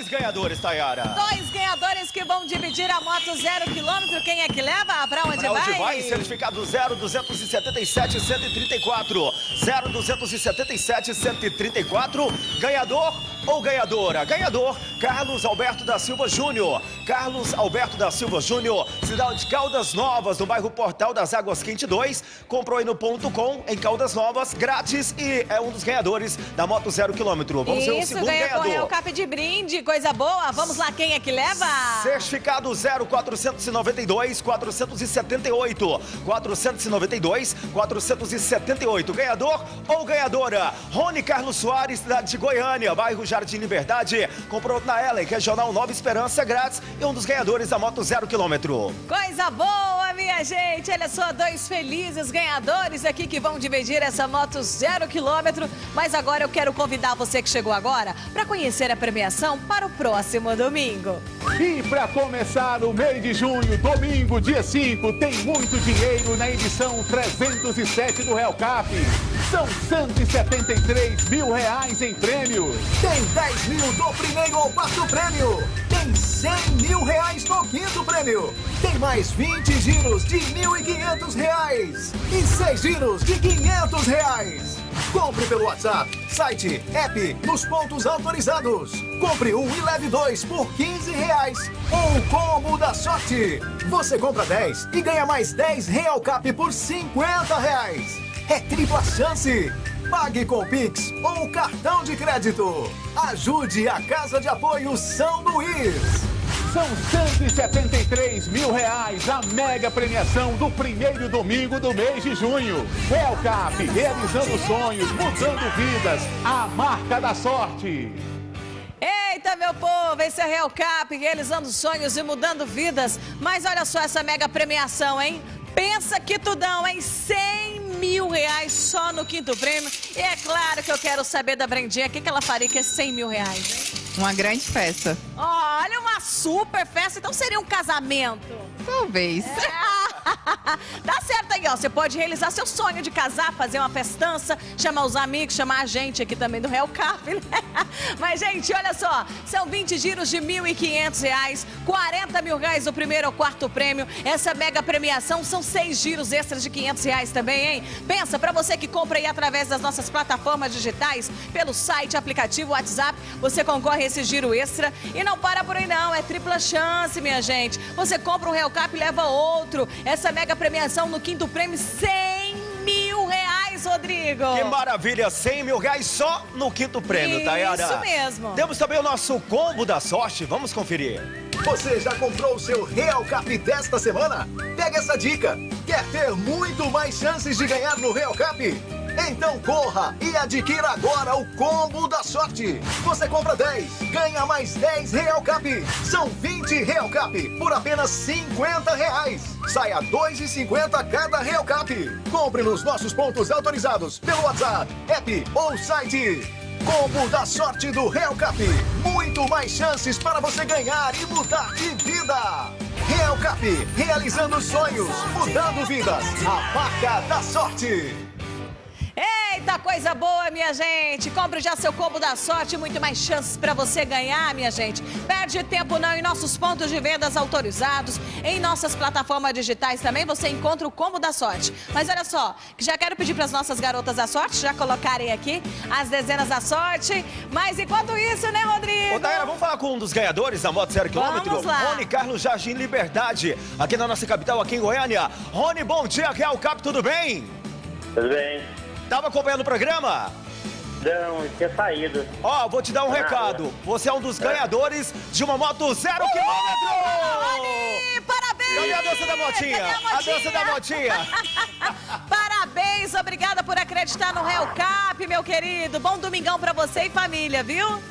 Dois ganhadores, Tayara. Dois ganhadores que vão dividir a moto zero quilômetro. Quem é que leva? Pra onde Pra onde vai? vai? Certificado 0277 134. 0277 134. Ganhador ou ganhadora? Ganhador, Carlos Alberto da Silva Júnior. Carlos Alberto da Silva Júnior, cidade de Caldas Novas, no bairro Portal das Águas Quente 2. Comprou aí no ponto com, em Caldas Novas, grátis e é um dos ganhadores da moto zero quilômetro. Vamos ver o Isso, segundo ganha correu o ganhador. cap de brinde, coisa boa. Vamos lá, quem é que leva? Certificado 0492 478 492 478. Ganhador ou ganhadora? Rony Carlos Soares, cidade de Goiânia, bairro Jardim Liberdade. Comprou na Ellen, Regional Nova Esperança, grátis e um dos ganhadores da moto zero quilômetro. Coisa boa, minha gente. Olha só, dois felizes ganhadores aqui que vão dividir essa moto zero quilômetro. Mas agora eu quero convidar você que chegou agora para conhecer a premiação para o próximo domingo. E para começar o mês de junho, domingo, dia 5, tem muito dinheiro na edição 307 do Real Cap. São 173 mil reais em prêmios. Tem 10 mil do primeiro ao quarto prêmio. Tem 100 mil reais no quinto prêmio. Tem mais 20 giros de 1.500 reais. E 6 giros de 500 reais. Compre pelo WhatsApp, site, app, nos pontos autorizados. Compre um e leve dois por 15 reais. O combo da sorte. Você compra 10 e ganha mais 10 Real Cap por 50 reais. É tripla chance. Pague com Pix ou cartão de crédito. Ajude a Casa de Apoio São Luís. São 173 mil reais a mega premiação do primeiro domingo do mês de junho. Cap, realizando sonhos, mudando vidas, a marca da sorte. Eita, meu povo, esse é Real Cap, realizando sonhos e mudando vidas. Mas olha só essa mega premiação, hein? Pensa que tudão, hein? 100 mil reais só no quinto prêmio. E é claro que eu quero saber da Brendinha, o que, que ela faria com esses 100 mil reais, hein? Uma grande festa. Olha, uma super festa. Então seria um casamento. Talvez. Tá certo aí, ó. Você pode realizar seu sonho de casar, fazer uma festança, chamar os amigos, chamar a gente aqui também do Real Cap, né? Mas, gente, olha só. São 20 giros de 1.500 reais, 40 mil reais o primeiro ou quarto prêmio. Essa mega premiação são seis giros extras de 500 reais também, hein? Pensa, pra você que compra aí através das nossas plataformas digitais, pelo site, aplicativo, WhatsApp, você concorre a esse giro extra. E não para por aí não, é tripla chance, minha gente. Você compra um Real Cap e leva outro. Essa mega premiação no quinto prêmio, 100 mil reais, Rodrigo. Que maravilha, 100 mil reais só no quinto prêmio, Isso Tayara. mesmo. Temos também o nosso combo da sorte, vamos conferir. Você já comprou o seu Real Cap desta semana? Pega essa dica. Quer ter muito mais chances de ganhar no Real Cap? Então corra e adquira agora o combo da sorte. Você compra 10, ganha mais 10 Real Cap. São 20 Real Cap por apenas 50 reais. Saia 2,50 cada Real Cap. Compre nos nossos pontos autorizados pelo WhatsApp, app ou site. Combo da sorte do Real Cap. Muito mais chances para você ganhar e mudar de vida. Real Cap, realizando sonhos, mudando vidas. A marca da sorte. Eita, coisa boa, minha gente! Compre já seu combo da sorte, muito mais chances para você ganhar, minha gente. Perde tempo não em nossos pontos de vendas autorizados, em nossas plataformas digitais também você encontra o combo da sorte. Mas olha só, já quero pedir para as nossas garotas da sorte já colocarem aqui as dezenas da sorte. Mas enquanto isso, né, Rodrigo? Ô, Daira, vamos falar com um dos ganhadores da moto zero quilômetro? Vamos lá. Rony Carlos Jardim Liberdade, aqui na nossa capital, aqui em Goiânia. Rony, bom dia, Real Cap, tudo bem? Tudo bem? Tava acompanhando o programa? Não, tinha saído. Ó, vou te dar um Ah, recado. Você é um dos ganhadores de uma moto zero quilômetro! Parabéns! Cadê a dança da motinha? A A dança da motinha. Parabéns, obrigada por acreditar no Real Cap, meu querido. Bom domingão pra você e família, viu?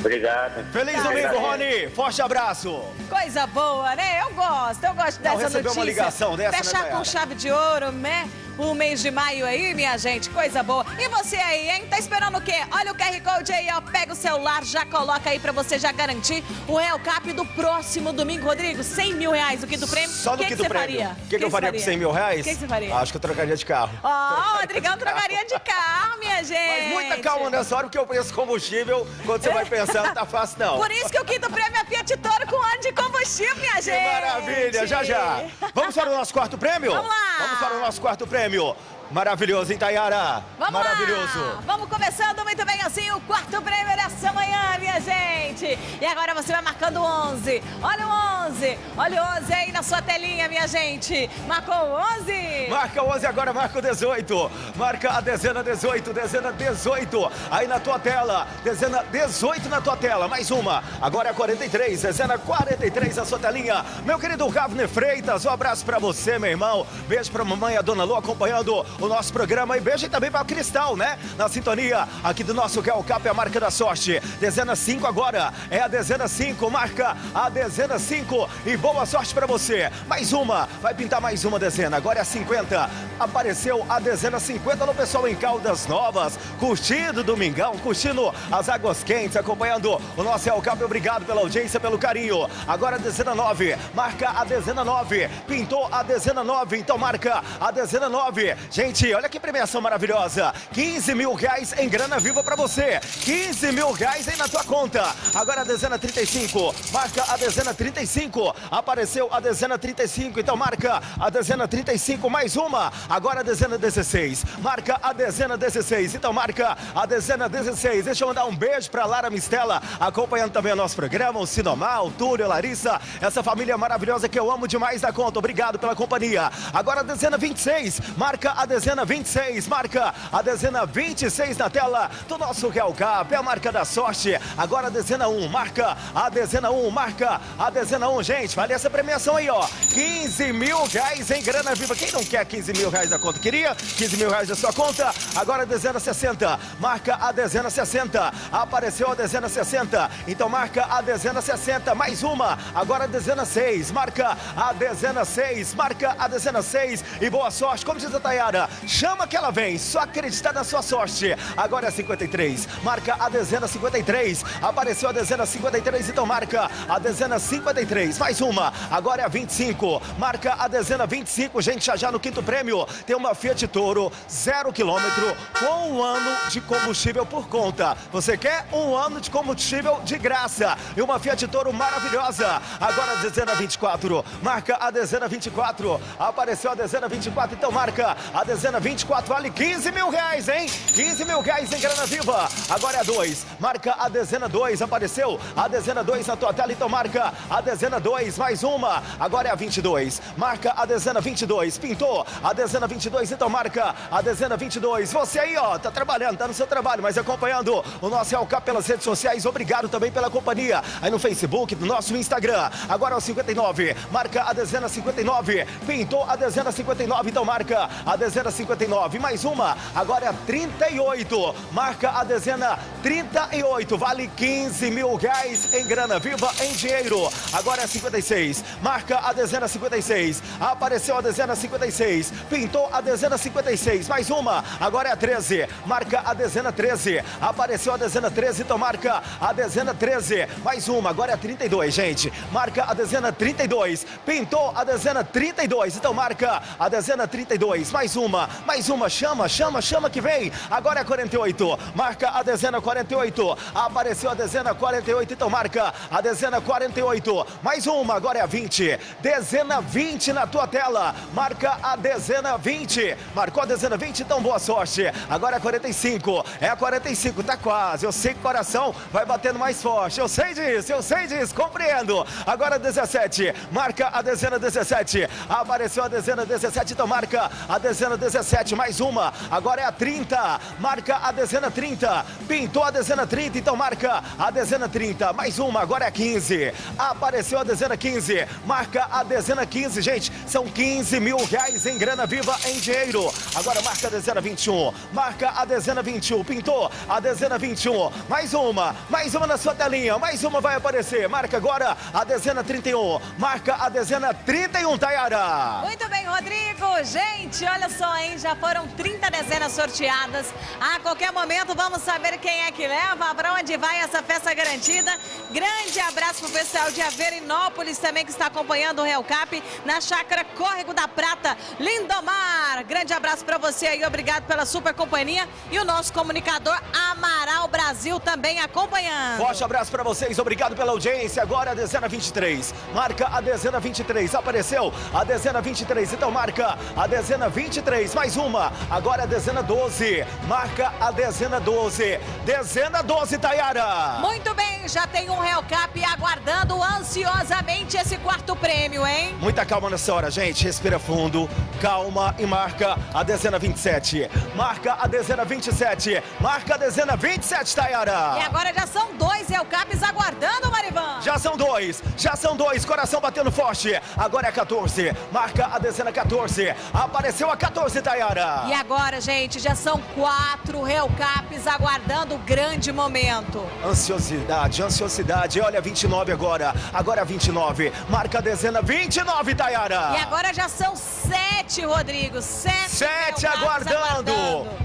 Obrigado. Feliz Tá. domingo, Rony. Forte abraço. Coisa boa, né? Eu gosto, eu gosto Não, dessa notícia. uma ligação dessa, né, Fechar Dayara? com chave de ouro, né? O mês de maio aí, minha gente, coisa boa. E você aí, hein? Tá esperando o quê? Olha o QR Code aí, ó. Pega o celular, já coloca aí pra você já garantir o Real Cap do próximo domingo. Rodrigo, 100 mil reais o quinto prêmio. Só no que que você prêmio. faria? O que, que eu faria com 100 mil reais? O que, que você faria? Acho que eu trocaria de carro. Ó, o Rodrigão trocaria de carro, minha gente. Mas muita calma nessa hora, porque o preço do combustível, quando você vai pensando, não tá fácil não. Por isso que o quinto prêmio é Fiat Toro com ano de combustível, minha Que gente. maravilha, já já. Vamos para o nosso quarto prêmio? Vamos lá. Vamos para o nosso quarto prêmio. Grêmio. Maravilhoso, hein, Tayara? Vamos Maravilhoso. lá! Vamos começando muito bem assim o quarto prêmio dessa manhã, minha gente! E agora você vai marcando o 11. Olha o 11! Olha o 11 aí na sua telinha, minha gente! Marcou o 11! Marca o 11 agora, marca o 18. Marca a dezena 18, dezena 18. Aí na tua tela, dezena 18 na tua tela. Mais uma. Agora é 43, dezena 43 na sua telinha. Meu querido Ravner Freitas, um abraço pra você, meu irmão. Beijo pra mamãe e a dona Lu acompanhando o nosso programa. E beijo também pra Cristal, né? Na sintonia aqui do nosso Real Cap, a marca da sorte. Dezena 5 agora. É a dezena 5. Marca a dezena 5. E boa sorte pra você. Mais uma. Vai pintar mais uma dezena. Agora é a 50. Apareceu a dezena 50 no pessoal em Caldas Novas. Curtindo o Domingão, curtindo as águas quentes, acompanhando o nosso Real Cap. Obrigado pela audiência, pelo carinho. Agora a dezena 9. Marca a dezena 9. Pintou a dezena 9. Então marca a dezena 9. Gente, olha que premiação maravilhosa. 15 mil reais em grana viva pra você. 15 mil reais aí na tua conta. Agora a dezena 35. Marca a dezena 35. Apareceu a dezena 35. Então marca a dezena 35. Mais uma. Agora a dezena 16. Marca a dezena 16. Então marca a dezena 16. Deixa eu mandar um beijo pra Lara Mistela, acompanhando também o nosso programa. O Sinomar, o Túlio, a Larissa. Essa família maravilhosa que eu amo demais da conta. Obrigado pela companhia. Agora a dezena 26. Marca a dezena 26. Marca a dezena 26 na tela do nosso Real Cap. É a marca da sorte. Agora a dezena 1. Marca a dezena 1. Marca a dezena 1. Gente, vale essa premiação aí, ó. 15 mil reais em grana viva. Quem não quer 15 mil reais da conta? Queria 15 mil reais da sua conta? Agora a dezena 60. Marca a dezena 60. Apareceu a dezena 60. Então marca a dezena 60. Mais uma. Agora a dezena 6. Marca a dezena 6. Marca a dezena 6. E boa sorte. Como diz a Tayara, chama que ela vem. Só acreditar na sua sorte. Agora é 53. Marca a dezena 53. Apareceu a dezena 53. Então marca a dezena 53. Mais uma. Agora é a 25. Marca a dezena 25. Gente, já já no quinto prêmio tem uma Fiat Toro zero quilômetro com um ano de combustível por conta. Você quer um ano de combustível de graça e uma Fiat Toro maravilhosa. Agora a dezena 24. Marca a dezena 24. Apareceu a dezena 24. Então marca a dezena 24. Vale 15 mil reais, hein? 15 mil reais em grana viva. Agora é a 2. Marca a dezena 2. Apareceu a dezena 2 na tua tela. Então marca a dezena 2. Mais uma. Agora é a 22. Marca a dezena 22. Pintou a dezena 22. Então marca a dezena 22. Você aí, ó, tá trabalhando, tá no seu trabalho, mas acompanhando o nosso Real Cap pelas redes sociais. Obrigado também pela companhia. Aí no Facebook, no nosso Instagram. Agora é o 59. Marca a dezena 59. Pintou a dezena 59. Então marca a dezena 59. Mais uma, agora é 38. Marca a dezena 38. Vale 15 mil reais em grana viva em dinheiro. Agora é 56. Marca a dezena 56. Apareceu a dezena 56. Pintou a dezena 56. Mais uma, agora é 13. Marca a dezena 13. Apareceu a dezena 13. Então marca a dezena 13. Mais uma, agora é 32, gente. Marca a dezena 32. Pintou a dezena 32. Então marca a dezena 32. Mais uma, mais uma. Chama, chama, chama que vem. Agora é 48. Marca a dezena 48. Apareceu a dezena 48. Então marca a dezena 48. Mais uma, agora é a 20. Dezena 20 na tua tela. Marca a dezena 20. Marcou a dezena 20, então boa sorte. Agora é 45. É a 45, tá quase. Eu sei que o coração vai batendo mais forte. Eu sei disso, eu sei disso, compreendo. Agora 17. Marca a dezena 17. Apareceu a dezena 17, então marca a dezena 17. Mais uma. Agora é a 30. Marca a dezena 30. Pintou a dezena 30, então marca a dezena 30. Mais uma, agora é a 15. Apareceu a dezena 15. Marca a dezena 15, gente. São 15 mil reais em grana viva em dinheiro. Agora marca a dezena 21. Marca a dezena 21. Pintou a dezena 21. Mais uma. Mais uma na sua telinha. Mais uma vai aparecer. Marca agora a dezena 31. Marca a dezena 31, Tayara. Muito bem, Rodrigo. Gente, olha só, hein? Já foram 30 dezenas sorteadas. A qualquer momento vamos saber quem é que leva, para onde vai essa festa garantida. Grande abraço pro pessoal de Averinópolis também que está acompanhando o Real Cap na chácara Córrego da Prata, Lindomar. Grande abraço para você aí, obrigado pela super companhia e o nosso comunicador Amaral Brasil também acompanhando. Forte abraço para vocês, obrigado pela audiência. Agora a dezena 23. Marca a dezena 23. Apareceu a dezena 23. Então marca a dezena 23. Mais uma. Agora a dezena 12. Marca a dezena 12. Dezena 12, Tayara. Muito bem, já tem um Real Cap aguardando ansiosamente esse quarto prêmio, hein? Muita calma nessa hora, gente. Respira fundo, calma e marca a dezena 27. Marca a dezena 27. Marca a dezena 27, Tayara. E agora já são dois Real Caps aguardando, Marivan. Já são dois, já são dois, coração batendo forte. Agora é 14, marca a dezena 14. Apareceu a 14, Tayara. E agora, gente, já são quatro Real Caps aguardando o grande momento. Ansiosidade, ansiosidade. Olha, 29 agora. Agora 29. Marca a dezena 29, Tayara. E agora já são sete, Rodrigo. Sete. Sete Caps aguardando.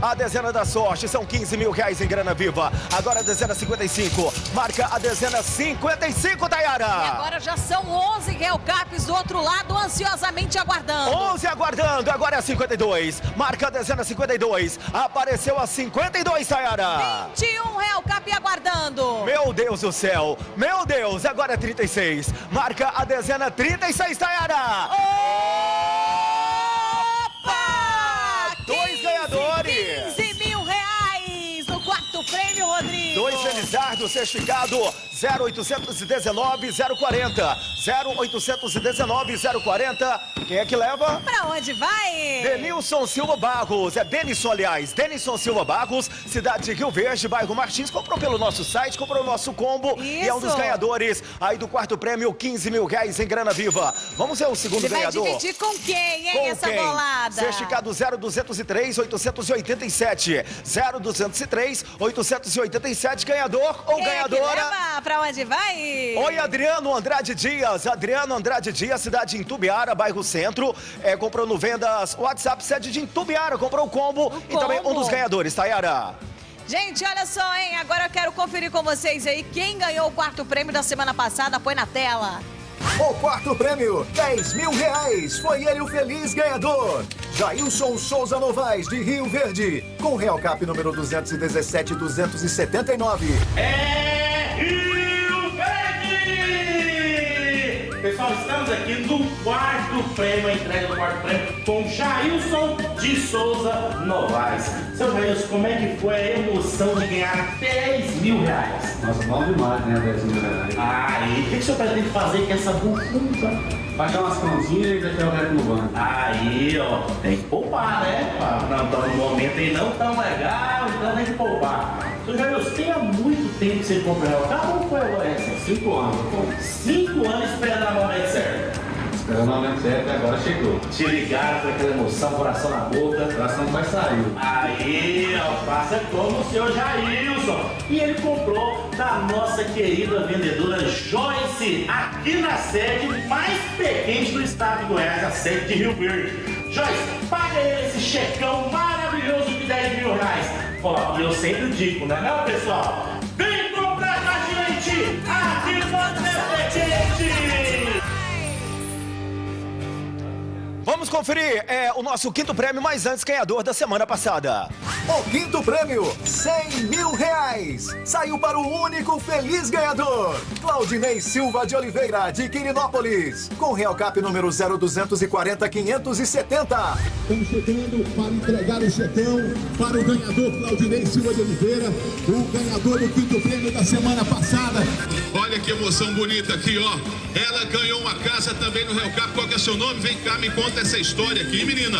A dezena da sorte. São 15 mil reais em grana viva. Agora a dezena 55. Marca a dezena 55, Tayara. E agora já são 11 Real Caps do outro lado, ansiosamente aguardando. 11 aguardando, agora é a 52. Marca a dezena 52. Apareceu a 52, Tayara. 21 Real Cap aguardando. Meu Deus do céu. Meu Deus, agora é 36. Marca a dezena 36, Tayara. Opa! Prêmio, Rodrigo. Dois Felizardo, certificado 0819 040. 0819 040. Quem é que leva? Pra onde vai? Denilson Silva Barros, é Denison, aliás, Denison Silva Barros, cidade de Rio Verde, bairro Martins, comprou pelo nosso site, comprou o nosso combo e é um dos Isso. ganhadores aí do quarto prêmio, 15 mil reais em grana viva. Vamos ver o segundo vai ganhador. dividir com quem, hein, Com essa quem? bolada? Certificado 0203 887. 0203 887, ganhador ou Quem é ganhadora? leva? Pra onde vai? Oi, Adriano Andrade Dias. Adriano Andrade Dias, cidade de Intubiara, bairro Centro. É, comprou no Vendas WhatsApp, sede de Intubiara. Comprou o combo e também um combo. dos ganhadores, Tayara. Gente, olha só, hein? Agora eu quero conferir com vocês aí quem ganhou o quarto prêmio da semana passada. Põe na tela. O quarto prêmio, 10 mil reais. Foi ele o feliz ganhador. Jailson Souza Novaes, de Rio Verde. Com Real Cap número 217-279. É Pessoal, estamos aqui no quarto prêmio, a entrega do quarto prêmio, com Jailson de Souza Novaes. Seu Jailson, como é que foi a emoção de ganhar 10 mil reais? Nossa, bom demais, né, 10 mil reais. Aí, o que, que o senhor pretende fazer com essa bufunfa? Baixar umas continhas e deixar o resto no banco. Aí, ó, tem que poupar, né? Ah, Não, então no momento aí não tão legal, então tem que poupar. Jailson, tem há muito tempo que você compra o carro ou foi agora essa? Cinco anos. Cinco anos esperando a momento certo. Esperando o aumento certo e agora chegou. Te ligaram com aquela emoção, coração na boca. O coração quase saiu. Aí, faça como o senhor Jailson. E ele comprou da nossa querida vendedora Joyce, aqui na sede mais pequena do estado de Goiás, a sede de Rio Verde. Joyce, paga ele esse checão maravilhoso de 10 mil reais. Ó, e eu sempre digo, né, não, pessoal? Vem comprar com a gente aqui no Petente! Vamos conferir é, o nosso quinto prêmio, mas antes ganhador da semana passada. O quinto prêmio, 100 mil reais. Saiu para o único feliz ganhador. Claudinei Silva de Oliveira, de Quirinópolis. Com Real Cap número 0240 570. Estamos chegando para entregar o checão para o ganhador Claudinei Silva de Oliveira, o ganhador do quinto prêmio da semana passada. Olha que emoção bonita aqui, ó. Ela ganhou uma casa também no Real Cap. Qual que é seu nome? Vem cá, me conta essa história aqui, menina.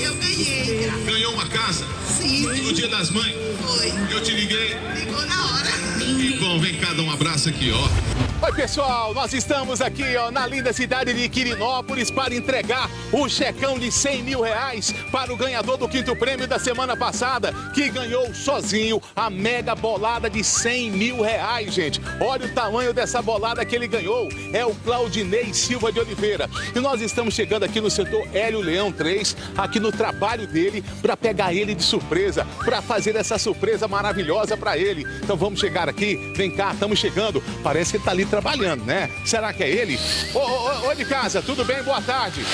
Eu ganhei. Ganhou uma casa? Sim. No dia das mães? Foi. Eu te liguei. Ligou na hora. Que bom, vem cá dar um abraço aqui, ó. Oi, pessoal, nós estamos aqui ó, na linda cidade de Quirinópolis para entregar o checão de 100 mil reais para o ganhador do quinto prêmio da semana passada, que ganhou sozinho a mega bolada de 100 mil reais, gente. Olha o tamanho dessa bolada que ele ganhou. É o Claudinei Silva de Oliveira. E nós estamos chegando aqui no setor Hélio Leão 3, aqui no trabalho dele, para pegar ele de surpresa, para fazer essa surpresa maravilhosa para ele. Então vamos chegar aqui, vem cá, estamos chegando. Parece que ele tá ali trabalhando, né? Será que é ele? Ô, ô, ô, ô de casa, tudo bem? Boa tarde.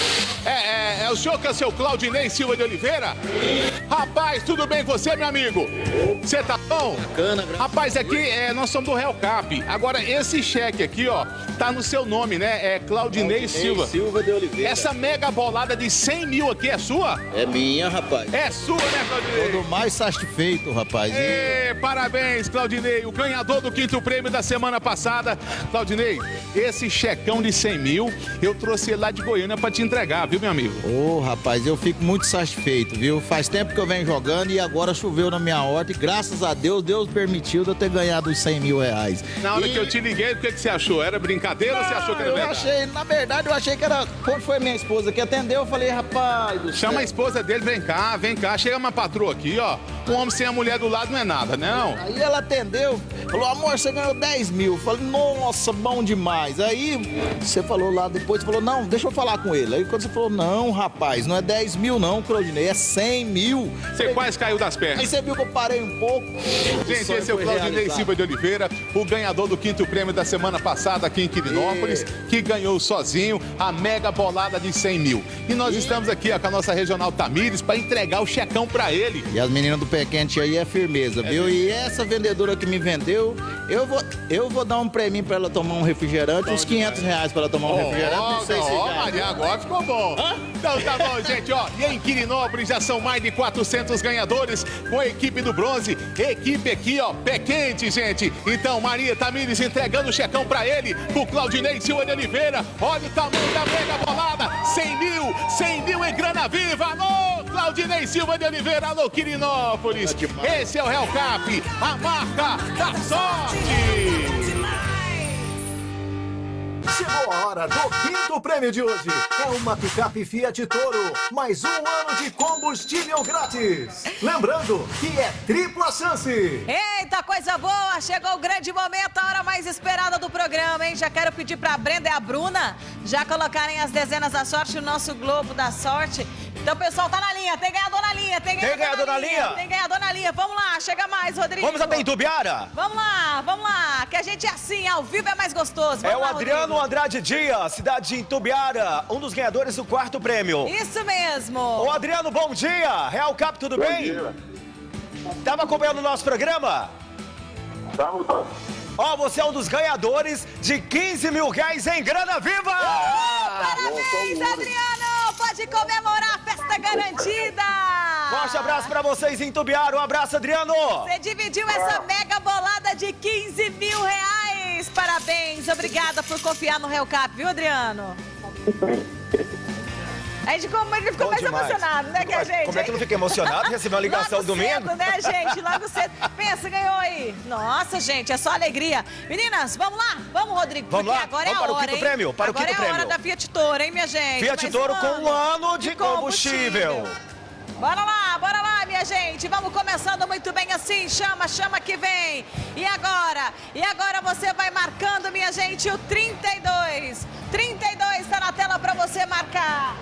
É, é, é o senhor que é o seu Claudinei Silva de Oliveira? Rapaz, tudo bem com você, meu amigo? Você tá bom? Bacana, Rapaz, aqui é, nós somos do Real Cap. Agora, esse cheque aqui, ó, tá no seu nome, né? É Claudinei, Claudinei Silva. Silva de Oliveira. Essa mega bolada de 100 mil aqui é sua? É minha, rapaz. É sua, né, Claudinei? Todo mais satisfeito, rapaz. E parabéns, Claudinei, o ganhador do quinto prêmio da semana passada. Claudinei, esse checão de 100 mil, eu trouxe ele lá de Goiânia pra te entregar, viu, meu amigo? Ô, rapaz, eu fico muito satisfeito, viu? Faz tempo que eu venho jogando e agora choveu na minha horta e graças a Deus, Deus permitiu de eu ter ganhado os 100 mil reais. Na hora E- que eu te liguei, o que, que você achou? Era brincadeira ou você achou que era eu verdade? achei, na verdade, eu achei que era. Quando foi minha esposa que atendeu, eu falei, rapaz do Chama a esposa dele, vem cá, vem cá. Chega uma patroa aqui, ó. Um homem sem a mulher do lado não é nada, né? Não? Aí ela atendeu, falou, amor, você ganhou 10 mil. Eu falei, nossa, bom demais. Aí você falou lá depois, você falou, não, deixa eu falar com ele. Aí quando você falou, não, rapaz, não é 10 mil não, Claudinei, é 100 mil. Você quase caiu das Aí pernas. você viu que eu parei um pouco. Gente, esse é o Claudinei. Silva de Oliveira, o ganhador do quinto prêmio da semana passada aqui em Quirinópolis, que ganhou sozinho a mega bolada de 100 mil. E nós estamos aqui ó, com a nossa regional Tamires para entregar o checão para ele. E as meninas do pé quente aí é firmeza, viu? E essa vendedora que me vendeu, eu vou, eu vou dar um prêmio pra ela tomar um refrigerante, uns 500 reais pra ela tomar um refrigerante. Não sei se ó, ganha. Maria, agora ficou bom. Então tá bom, gente, ó. E em Quirinópolis já são mais de 400 ganhadores com a equipe do bronze. Equipe aqui, ó, pé quente, gente. Então, Maria Tamires entregando o checão pra ele, pro Claudinei Silva de Oliveira. Olha o tamanho da mega bolada. 100 mil, 100 mil em grana viva. Alô, Claudinei Silva de Oliveira, alô, Quirinópolis. Esse é o Real Cap, a marca da sorte. Chegou a hora do quinto prêmio de hoje. É uma picape Fiat Toro, mais um ano de combustível grátis. Lembrando que é tripla chance. Eita, coisa boa! Chegou o grande momento, a hora mais esperada do programa, hein? Já quero pedir pra Brenda e a Bruna já colocarem as dezenas da sorte no nosso Globo da Sorte. Então, pessoal, tá na linha, tem ganhador na linha, tem ganhador, ganhador na linha? Tem ganhador na linha, vamos lá, chega mais, Rodrigo. Vamos até Itubiara? Vamos lá, vamos lá, que a gente é assim, ao vivo é mais gostoso. É Vamos o lá, Adriano Rodrigo. Andrade Dias, cidade de Itubiara, um dos ganhadores do quarto prêmio. Isso mesmo. Ô Adriano, bom dia! Real Cap, tudo bem? Tava acompanhando o nosso programa? Ó, você é um dos ganhadores de 15 mil reais em grana viva! Parabéns, Adriano! Pode comemorar, festa garantida! Forte abraço pra vocês em Itubiara, um abraço, Adriano! Você dividiu essa mega bolada de 15 mil reais! Parabéns! Obrigada por confiar no Real Cap, viu, Adriano? A gente como ele ficou Bom mais demais. emocionado, né, que a gente... como é que eu não fiquei emocionado? Receber uma ligação Logo domingo? cedo, né, gente? Logo cedo. Pensa, ganhou aí. Nossa, gente, é só alegria. Meninas, vamos lá? Vamos, Rodrigo. Vamos porque lá? agora Vamos é a para o hora, quinto hein? prêmio, para o agora quinto é a hora prêmio. da Fiat Toro, hein, minha gente? Fiat Mais Toro com um ano de combustível. Bora lá, bora lá, minha gente. Vamos começando muito bem assim. Chama, chama que vem. E agora? E agora você vai marcando, minha gente, o 32. 32 está na tela para você marcar.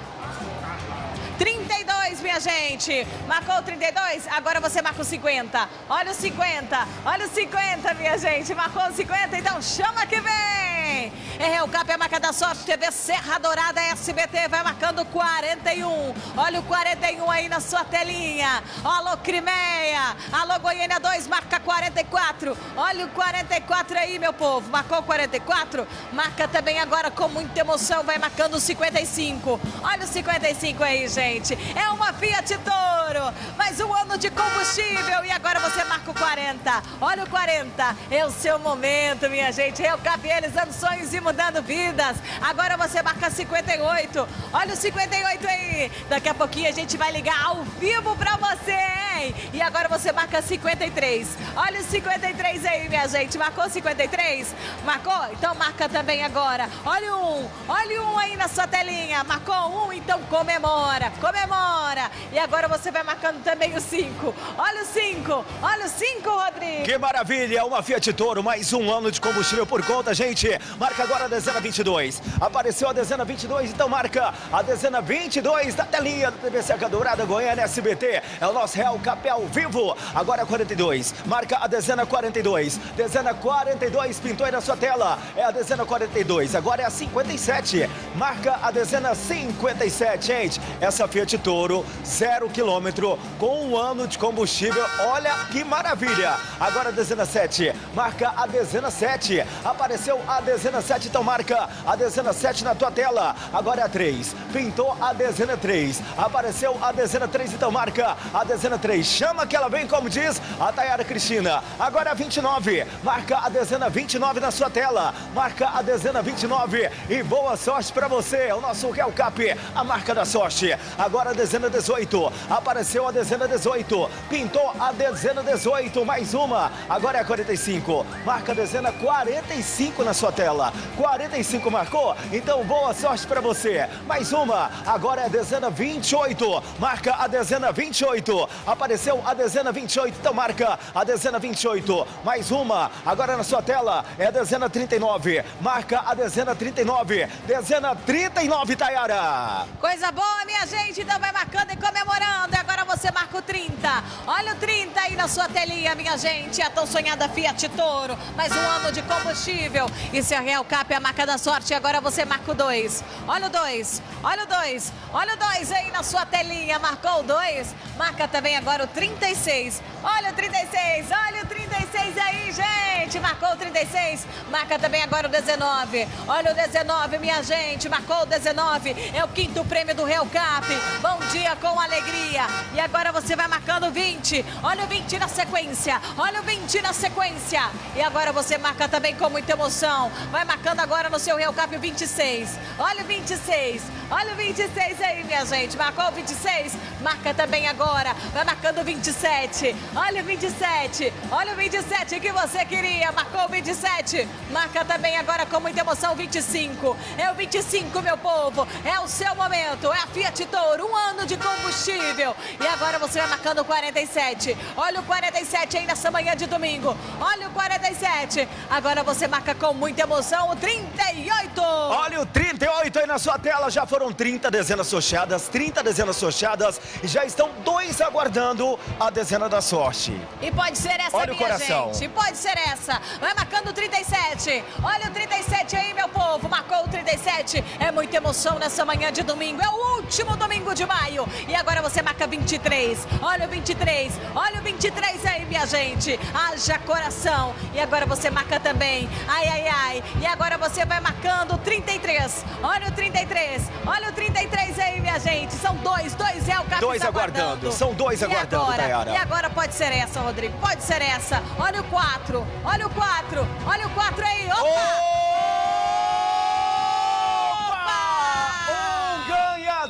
32, minha gente. Marcou o 32? Agora você marca o 50. Olha o 50. Olha o 50, minha gente. Marcou o 50? Então chama que vem. É Real Cap, é a marca da sorte. TV Serra Dourada SBT vai marcando 41. Olha o 41 aí na sua telinha. Alô, Crimeia. Alô, Goiânia 2, marca 44. Olha o 44 aí, meu povo. Marcou o 44? Marca também agora com muita emoção. Vai marcando o 55. Olha o 55 aí, gente. É uma Fiat Toro. Mais um ano de combustível. E agora você marca o 40. Olha o 40. É o seu momento, minha gente. Eu cap realizando sonhos e mudando vidas. Agora você marca 58. Olha o 58 aí. Daqui a pouquinho a gente vai ligar ao vivo pra você, hein? E agora você marca 53. Olha o 53 aí, minha gente. Marcou 53? Marcou? Então marca também agora. Olha 1. Olha 1 aí na sua telinha. Marcou um? Então comemora. Comemora. E agora você vai marcando também o 5. Olha o 5. Olha o 5, Rodrigo. Que maravilha! Uma Fiat Toro, mais um ano de combustível por conta, gente. Marca agora a dezena 22. Apareceu a dezena 22, então marca a dezena 22 da telinha do TV Seca Dourada Goiânia SBT. É o nosso Real Cap ao vivo. Agora é 42. Marca a dezena 42. Dezena 42 pintou aí na sua tela. É a dezena 42. Agora é a 57. Marca a dezena 57, gente. Essa Fiat Toro, zero quilômetro, com um ano de combustível. Olha que maravilha! Agora a dezena 7. Marca a dezena 7. Apareceu a dezena 7, então marca a dezena 7 na tua tela. Agora é a 3. Pintou a dezena 3. Apareceu a dezena 3, então marca a dezena 3. Chama que ela vem, como diz a Tayara Cristina. Agora é a 29. Marca a dezena 29 na sua tela. Marca a dezena 29. E boa sorte pra você. O nosso Real Cap, a marca da sorte. Agora a dezena 18. Apareceu a dezena 18. Pintou a dezena 18. Mais uma. Agora é a 45. Marca a dezena 45 na sua tela. 45 marcou? Então boa sorte pra você. Mais uma. Agora é a dezena 28. Marca a dezena 28. Apareceu a dezena 28. Então marca a dezena 28. Mais uma. Agora na sua tela é a dezena 39. Marca a dezena 39. Dezena 39, Tayara. Coisa boa, minha gente. Então vai marcando e comemorando. E agora você marca o 30. Olha o 30 aí na sua telinha, minha gente. A tão sonhada Fiat Toro. Mais um ano de combustível. Isso é a Real Cap, a marca da sorte. E agora você marca o 2. Olha o 2. Olha o 2. Olha o 2 aí na sua telinha. Marcou o 2. Marca também agora o 36. Olha o 36. Olha o 36 aí, gente. Marcou o 36. Marca também agora o 19. Olha o 19, minha gente. Marcou o 19. É o quinto prêmio do Real Cap. Bom dia com alegria. E agora você vai marcando o 20. Olha o 20 na sequência. Olha o 20 na sequência. E agora você marca também com muita emoção. Vai marcando agora no seu Real Cap o 26. Olha o 26. Olha o 26 aí, minha gente. Marcou o 26? Marca também agora. Vai marcando o 27. Olha o 27. Olha o 27 que você queria. Marcou o 27. Marca também agora com muita emoção o 25. É o 25, meu povo. É o seu momento. É a Fiat Toro. Um ano de combustível. E agora você vai marcando o 47. Olha o 47 aí nessa manhã de domingo. Olha o 47. Agora você marca com muita emoção o 38. Olha o 38 aí na sua tela, já foram 30 dezenas sorteadas, 30 dezenas sorteadas e já estão dois aguardando a dezena da sorte. E pode ser essa, Olha o minha coração. gente. Pode ser essa. Vai marcando o 37. Olha o 37 aí, meu povo. Marcou o 37. É muita emoção nessa manhã de domingo. É o último domingo de maio. E agora você marca 23. Olha o 23. Olha o 23 aí, minha gente. Haja coração. E agora você marca também. Ai, ai, ai. E agora você vai marcando o 33. Olha o 33. Olha o 33 aí, minha gente. São dois. Dois é o capitão Dois aguardando. São dois e aguardando, agora? Tayara. E agora pode ser essa, Rodrigo. Pode ser essa. Olha o 4. Olha o 4. Olha o 4 aí. Opa! Um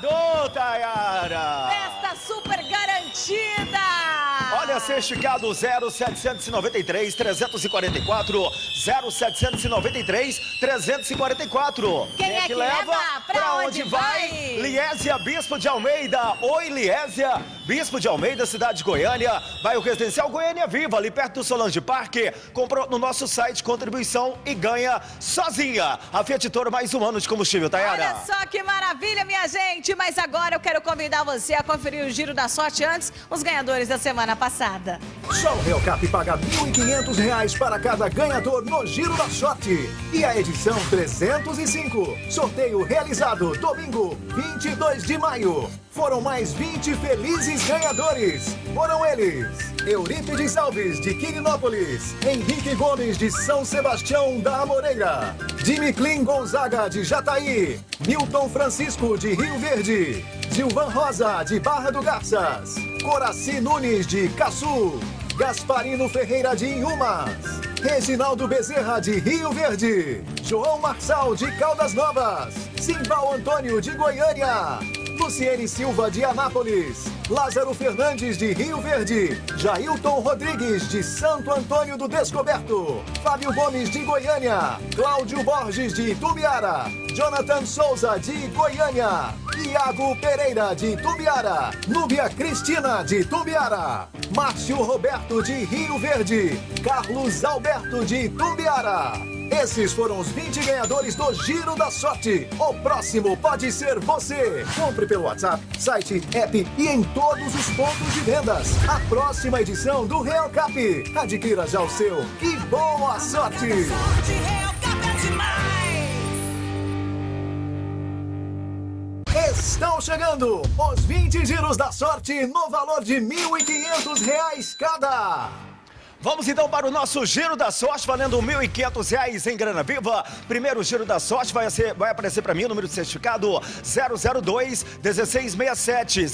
ganhador, Tayara! Festa super garantida! Certificado 0793 344 0793 344. Quem é que leva? Pra onde vai? Liésia Bispo de Almeida. Oi, Liésia. Bispo de Almeida, cidade de Goiânia. Bairro Residencial Goiânia Viva, ali perto do Solange Parque. Comprou no nosso site contribuição e ganha sozinha. A Fiat Toro mais um ano de combustível, Tayara. Olha só que maravilha, minha gente! Mas agora eu quero convidar você a conferir o Giro da Sorte antes, os ganhadores da semana passada. Só o Real Cap paga 1.500 reais para cada ganhador no Giro da Sorte. E a edição 305. Sorteio realizado domingo, 22 de maio. Foram mais 20 felizes ganhadores. Foram eles: Eurípides Alves, de Quirinópolis, Henrique Gomes, de São Sebastião da Amoreira, Jimmy Gonzaga, de Jataí, Milton Francisco, de Rio Verde, Gilvan Rosa, de Barra do Garças, Coraci Nunes, de Caçu, Gasparino Ferreira, de Inhumas, Reginaldo Bezerra, de Rio Verde, João Marçal, de Caldas Novas, Simbal Antônio, de Goiânia, Luciene Silva de Anápolis, Lázaro Fernandes de Rio Verde, Jailton Rodrigues de Santo Antônio do Descoberto, Fábio Gomes de Goiânia, Cláudio Borges de Itubiara, Jonathan Souza de Goiânia, Iago Pereira de Itubiara, Núbia Cristina de Itubiara, Márcio Roberto de Rio Verde, Carlos Alberto de Itubiara. Esses foram os 20 ganhadores do Giro da Sorte. O próximo pode ser você. Compre pelo WhatsApp, site, app e em todos os pontos de vendas. A próxima edição do Real Cap. Adquira já o seu. Que boa sorte! Estão chegando os 20 giros da sorte no valor de 1.500 reais cada. Vamos então para o nosso Giro da Sorte, valendo R$ 1.500 em grana viva. Primeiro Giro da Sorte vai, ser, vai aparecer para mim o número de certificado 002 1667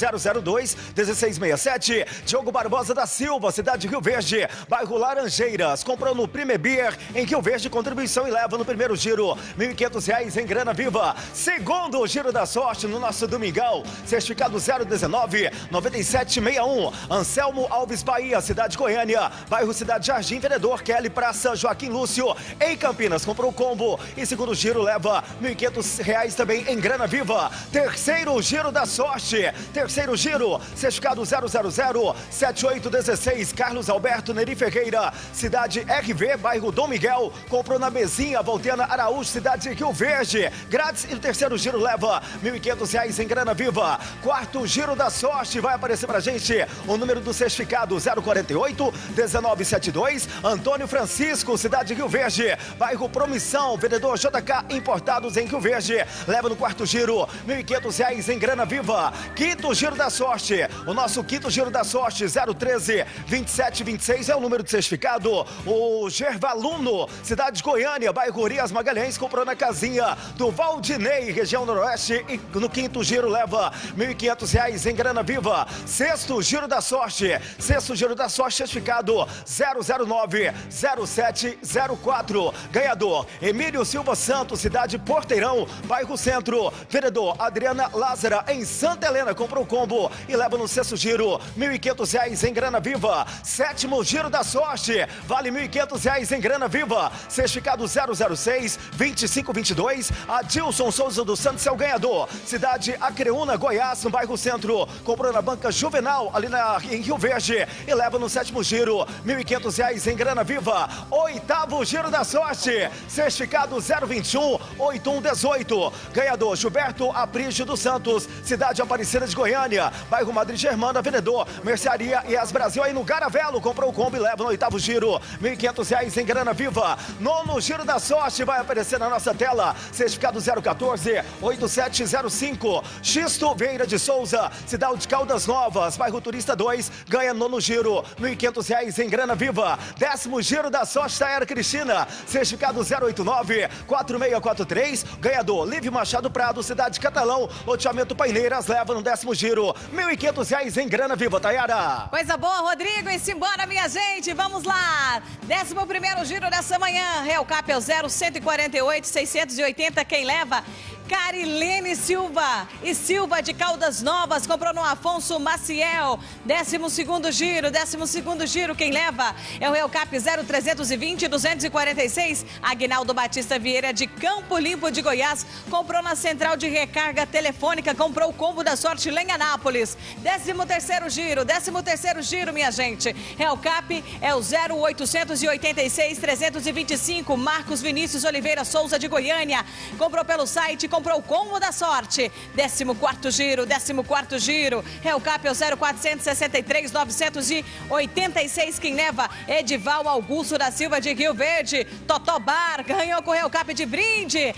002 1667. Diogo Barbosa da Silva, cidade de Rio Verde, bairro Laranjeiras. Comprou no Prime Beer em Rio Verde, contribuição e leva no primeiro giro R$ 1.500 em grana viva. Segundo Giro da Sorte no nosso domingão, certificado 019 9761. Anselmo Alves Bahia, cidade de Goiânia, bairro Cidade Jardim, vendedor Kelly Praça Joaquim Lúcio. Em Campinas, comprou o combo. E segundo giro, leva R$ 1.500 também em grana viva. Terceiro giro da sorte. Terceiro giro, certificado 0007816. Carlos Alberto Neri Ferreira, cidade RV, bairro Dom Miguel. Comprou na mesinha, Voltena Araújo, cidade de Rio Verde. Grátis. E o terceiro giro leva R$ 1.500 em grana viva. Quarto giro da sorte, vai aparecer pra gente o número do certificado 048 19 972, Antônio Francisco, cidade de Rio Verde. Bairro Promissão, vendedor JK Importados em Rio Verde. Leva no quarto giro, R$ 1.500 em grana viva. Quinto giro da sorte. O nosso quinto giro da sorte, 013 2726 é o número de certificado. O Gervaluno, cidade de Goiânia, bairro Urias Magalhães, comprou na casinha do Valdinei, região noroeste. E no quinto giro leva R$ 1.500 em grana viva. Sexto giro da sorte. Sexto giro da sorte, certificado 009 0704. Ganhador Emílio Silva Santos, cidade Porteirão, bairro Centro. Vereador Adriana Lázara, em Santa Helena, comprou o combo e leva no sexto giro R$ 1.500 em grana viva. Sétimo giro da sorte, vale R$ 1.500 em grana viva. Certificado 006 2522. Adilson Souza dos Santos é o ganhador. Cidade Acreúna, Goiás, no bairro Centro. Comprou na banca Juvenal, ali na, em Rio Verde, e leva no sétimo giro R$ 1.500 reais em grana viva. Oitavo giro da sorte. Certificado 021 8118. Ganhador Gilberto Aprígio dos Santos, cidade Aparecida de Goiânia, bairro Madrid Germana, vendedor, mercearia e as Brasil aí no Garavelo. Comprou o combo e leva no oitavo giro. 1.500 reais em grana viva. Nono giro da sorte vai aparecer na nossa tela. Certificado 014 8705. Xisto Vieira de Souza, cidade de Caldas Novas, bairro Turista 2. Ganha nono giro. 1.500 reais em grana viva. Décimo giro da sorte da Era Cristina. Certificado 089 4643. Ganhador Livre Machado Prado, cidade Catalão. Loteamento Paineiras leva no décimo giro. R$ 1.500 em grana viva, Tayara. Coisa boa, Rodrigo. E simbora, minha gente. Vamos lá. Décimo primeiro giro dessa manhã. Real Cap é o 0148 680. Quem leva? Carilene Silva e Silva de Caldas Novas comprou no Afonso Maciel. 12 segundo giro, 12 segundo giro, quem leva é o Real Cap 0320 246. Agnaldo Batista Vieira de Campo Limpo de Goiás comprou na central de recarga telefônica, comprou o combo da sorte lá em Anápolis. 13 terceiro giro, 13 terceiro giro, minha gente. Real Cap é o 0886 325. Marcos Vinícius Oliveira Souza de Goiânia comprou pelo site, comprou o combo da sorte. 14 giro, 14 giro. Cap é o 0463 986. Quem leva? Edival Augusto da Silva de Rio Verde. Totobar ganhou com o Real Cap de brinde.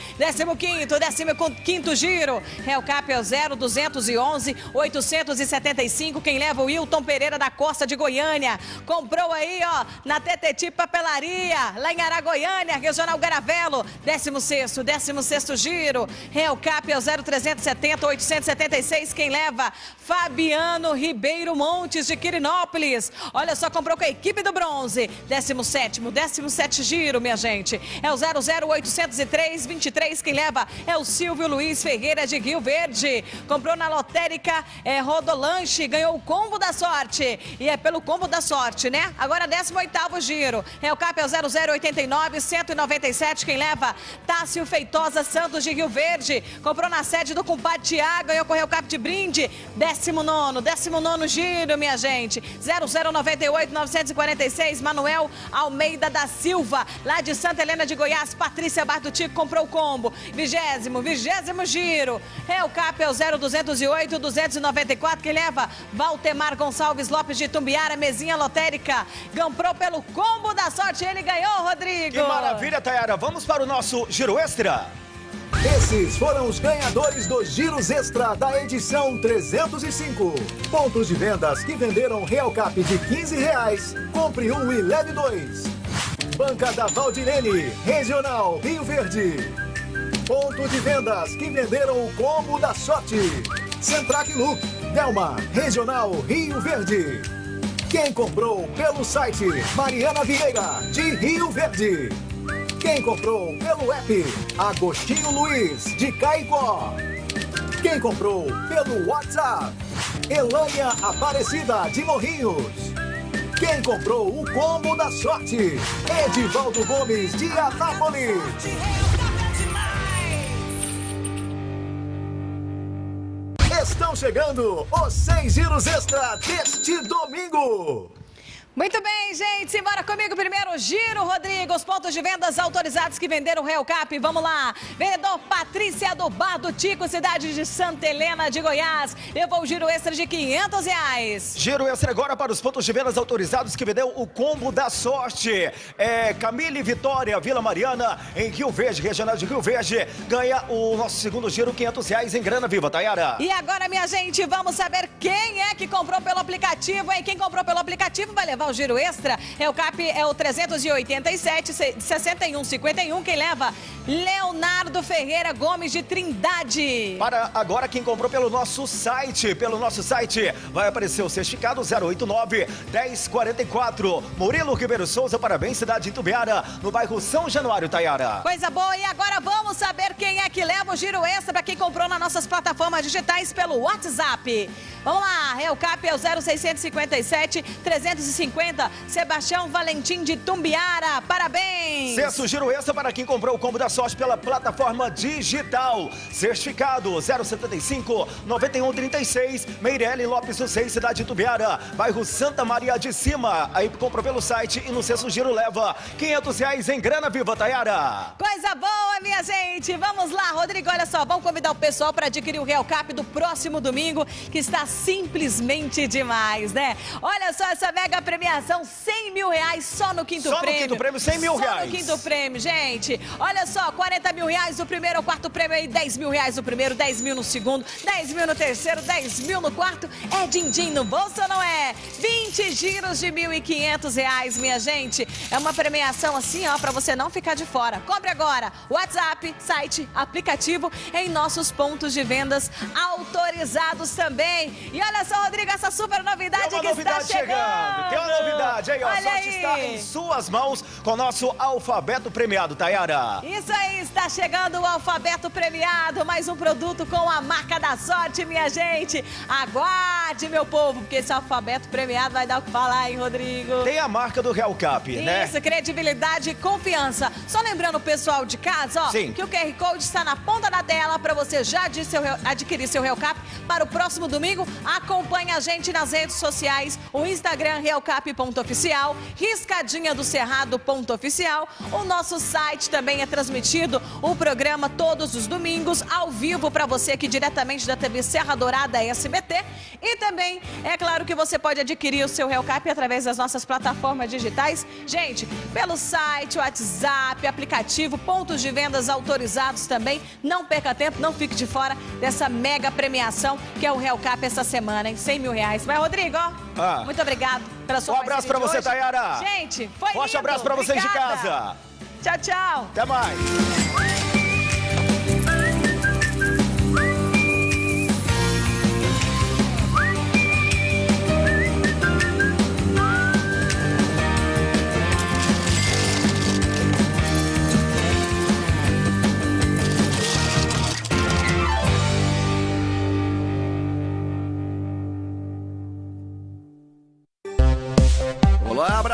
15, 15 giro. Real Cap é o 0211 875. Quem leva? O Wilton Pereira da Costa de Goiânia. Comprou aí, ó, na TTT Papelaria, lá em Aragoiânia, Regional Garavelo. 16, 16 giro. Real Cap é o 0370 876. Quem leva? Fabiano Ribeiro Montes de Quirinópolis. Olha só, comprou com a equipe do bronze. 17, 17 giro, minha gente. É o 00803 23. Quem leva é o Silvio Luiz Ferreira de Rio Verde. Comprou na lotérica é, Rodolanche, ganhou o combo da sorte. E é pelo combo da sorte, né? Agora 18 giro. É o cap é o 0089 197. Quem leva? Tássio Feitosa Santos de Rio Verde. Comprou na sede do compadre Tiago, ganhou correu cap de brinde. 19, 19 giro, minha gente. 0098 946. Manuel Almeida da Silva, lá de Santa Helena de Goiás. Patrícia Bartutico comprou o combo. Vigésimo, vigésimo giro. Real Cap é o 0208 294 que leva Valtemar Gonçalves Lopes de Tumbiara, mesinha lotérica. Comprou pelo combo da sorte, ele ganhou, Rodrigo. Que maravilha, Tayara. Vamos para o nosso giro extra. Esses foram os ganhadores dos Giros Extra da edição 305. Pontos de vendas que venderam Real Cap de 15 reais. Compre um e leve dois. Banca da Valdirene, Regional Rio Verde. Ponto de vendas que venderam o combo da sorte. Centrac Look, Delma, Regional Rio Verde. Quem comprou pelo site Mariana Vieira, de Rio Verde. Quem comprou pelo app Agostinho Luiz, de Caicó. Quem comprou pelo WhatsApp Elânia Aparecida, de Morrinhos. Quem comprou o combo da sorte? Edivaldo Gomes, de Anápolis. Estão chegando os seis giros extra deste domingo. Muito bem, gente. Simbora comigo. Primeiro giro, Rodrigo. Os pontos de vendas autorizados que venderam Real Cap. Vamos lá. Vendedor Patrícia do Bar do Tico, cidade de Santa Helena de Goiás. Levou o giro extra de 500 reais. Giro extra agora para os pontos de vendas autorizados que vendeu o combo da sorte. É Camille Vitória, Vila Mariana, em Rio Verde, regional de Rio Verde. Ganha o nosso segundo giro, 500 reais em grana viva, Tayara. E agora, minha gente, vamos saber quem é que comprou pelo aplicativo, hein? Quem comprou pelo aplicativo vai levar o giro extra. É o CAP é o 387 61 51. Quem leva? Leonardo Ferreira Gomes de Trindade. Para agora quem comprou pelo nosso site, pelo nosso site, vai aparecer o certificado 089 1044. Murilo Ribeiro Souza, parabéns, cidade de Itubiara, no bairro São Januário, Tayara. Coisa boa, e agora vamos saber quem é que leva o giro extra para quem comprou nas nossas plataformas digitais pelo WhatsApp. Vamos lá, Real Cap é o 0657 350, Sebastião Valentim de Tumbiara, parabéns! Sexto giro extra para quem comprou o combo da sorte pela plataforma digital. Certificado 075 9136, Meirelle Lopes do Seis, cidade de Itubiara, bairro Santa Maria de Cima. Aí comprou pelo site e no sexto giro leva 500 reais em grana viva, Tayara. Coisa boa, minha gente! Vamos lá, Rodrigo, olha só, vamos convidar o pessoal para adquirir o Real Cap do próximo domingo, que está simplesmente demais, né? Olha só essa mega premiação, 100 mil reais só no quinto só prêmio. Só no quinto prêmio, 100 mil só reais. Só no quinto prêmio, gente. Olha só, 40 mil reais no primeiro, o quarto prêmio aí, 10 mil reais no primeiro, 10 mil no segundo, 10 mil no terceiro, 10 mil no quarto. É din-din no bolso ou não é? 20 giros de 1.500 reais, minha gente. É uma premiação assim, ó, pra você não ficar de fora. Compre agora. WhatsApp, site, aplicativo em nossos pontos de vendas autorizados também. E olha só, Rodrigo, essa super novidade que novidade está chegando. Tem novidade. aí, ó. A Olha sorte aí. está em suas mãos com o nosso alfabeto premiado, Tayara. Isso aí, está chegando o alfabeto premiado, mais um produto com a marca da sorte, minha gente. Aguarde, meu povo, porque esse alfabeto premiado vai dar o que falar, hein, Rodrigo? Tem a marca do Real Cap, né? Isso, credibilidade e confiança. Só lembrando o pessoal de casa, ó, Sim. que o QR Code está na ponta da tela para você já adquirir seu, adquirir seu Real Cap para o próximo domingo. Acompanhe a gente nas redes sociais, o Instagram realcap.oficial, riscadinha do cerrado.oficial. O nosso site também é transmitido o programa todos os domingos ao vivo para você aqui diretamente da TV Serra Dourada SBT. E também, é claro que você pode adquirir o seu Real Cap através das nossas plataformas digitais. Gente, pelo site, WhatsApp, aplicativo, pontos de vendas autorizados também. Não perca tempo, não fique de fora dessa mega premiação que é o Real Cap essa semana, em 100 mil reais. Mas, Rodrigo, ó, Ah. muito obrigado Um abraço pra você, hoje. Tayara. Gente, foi Forte lindo. abraço pra vocês de casa. Tchau, tchau. Até mais.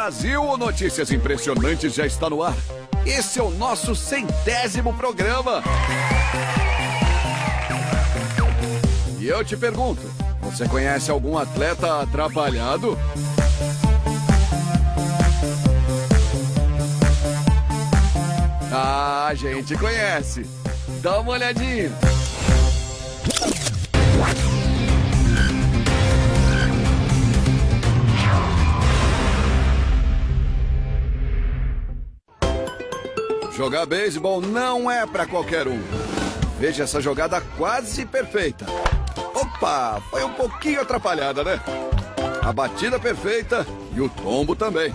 Brasil! O Notícias Impressionantes já está no ar. Esse é o nosso centésimo programa. E eu te pergunto: você conhece algum atleta atrapalhado? Ah, a gente conhece. Dá uma olhadinha. Jogar beisebol não é pra qualquer um. Veja essa jogada quase perfeita. Opa, foi um pouquinho atrapalhada, né? A batida perfeita e o tombo também.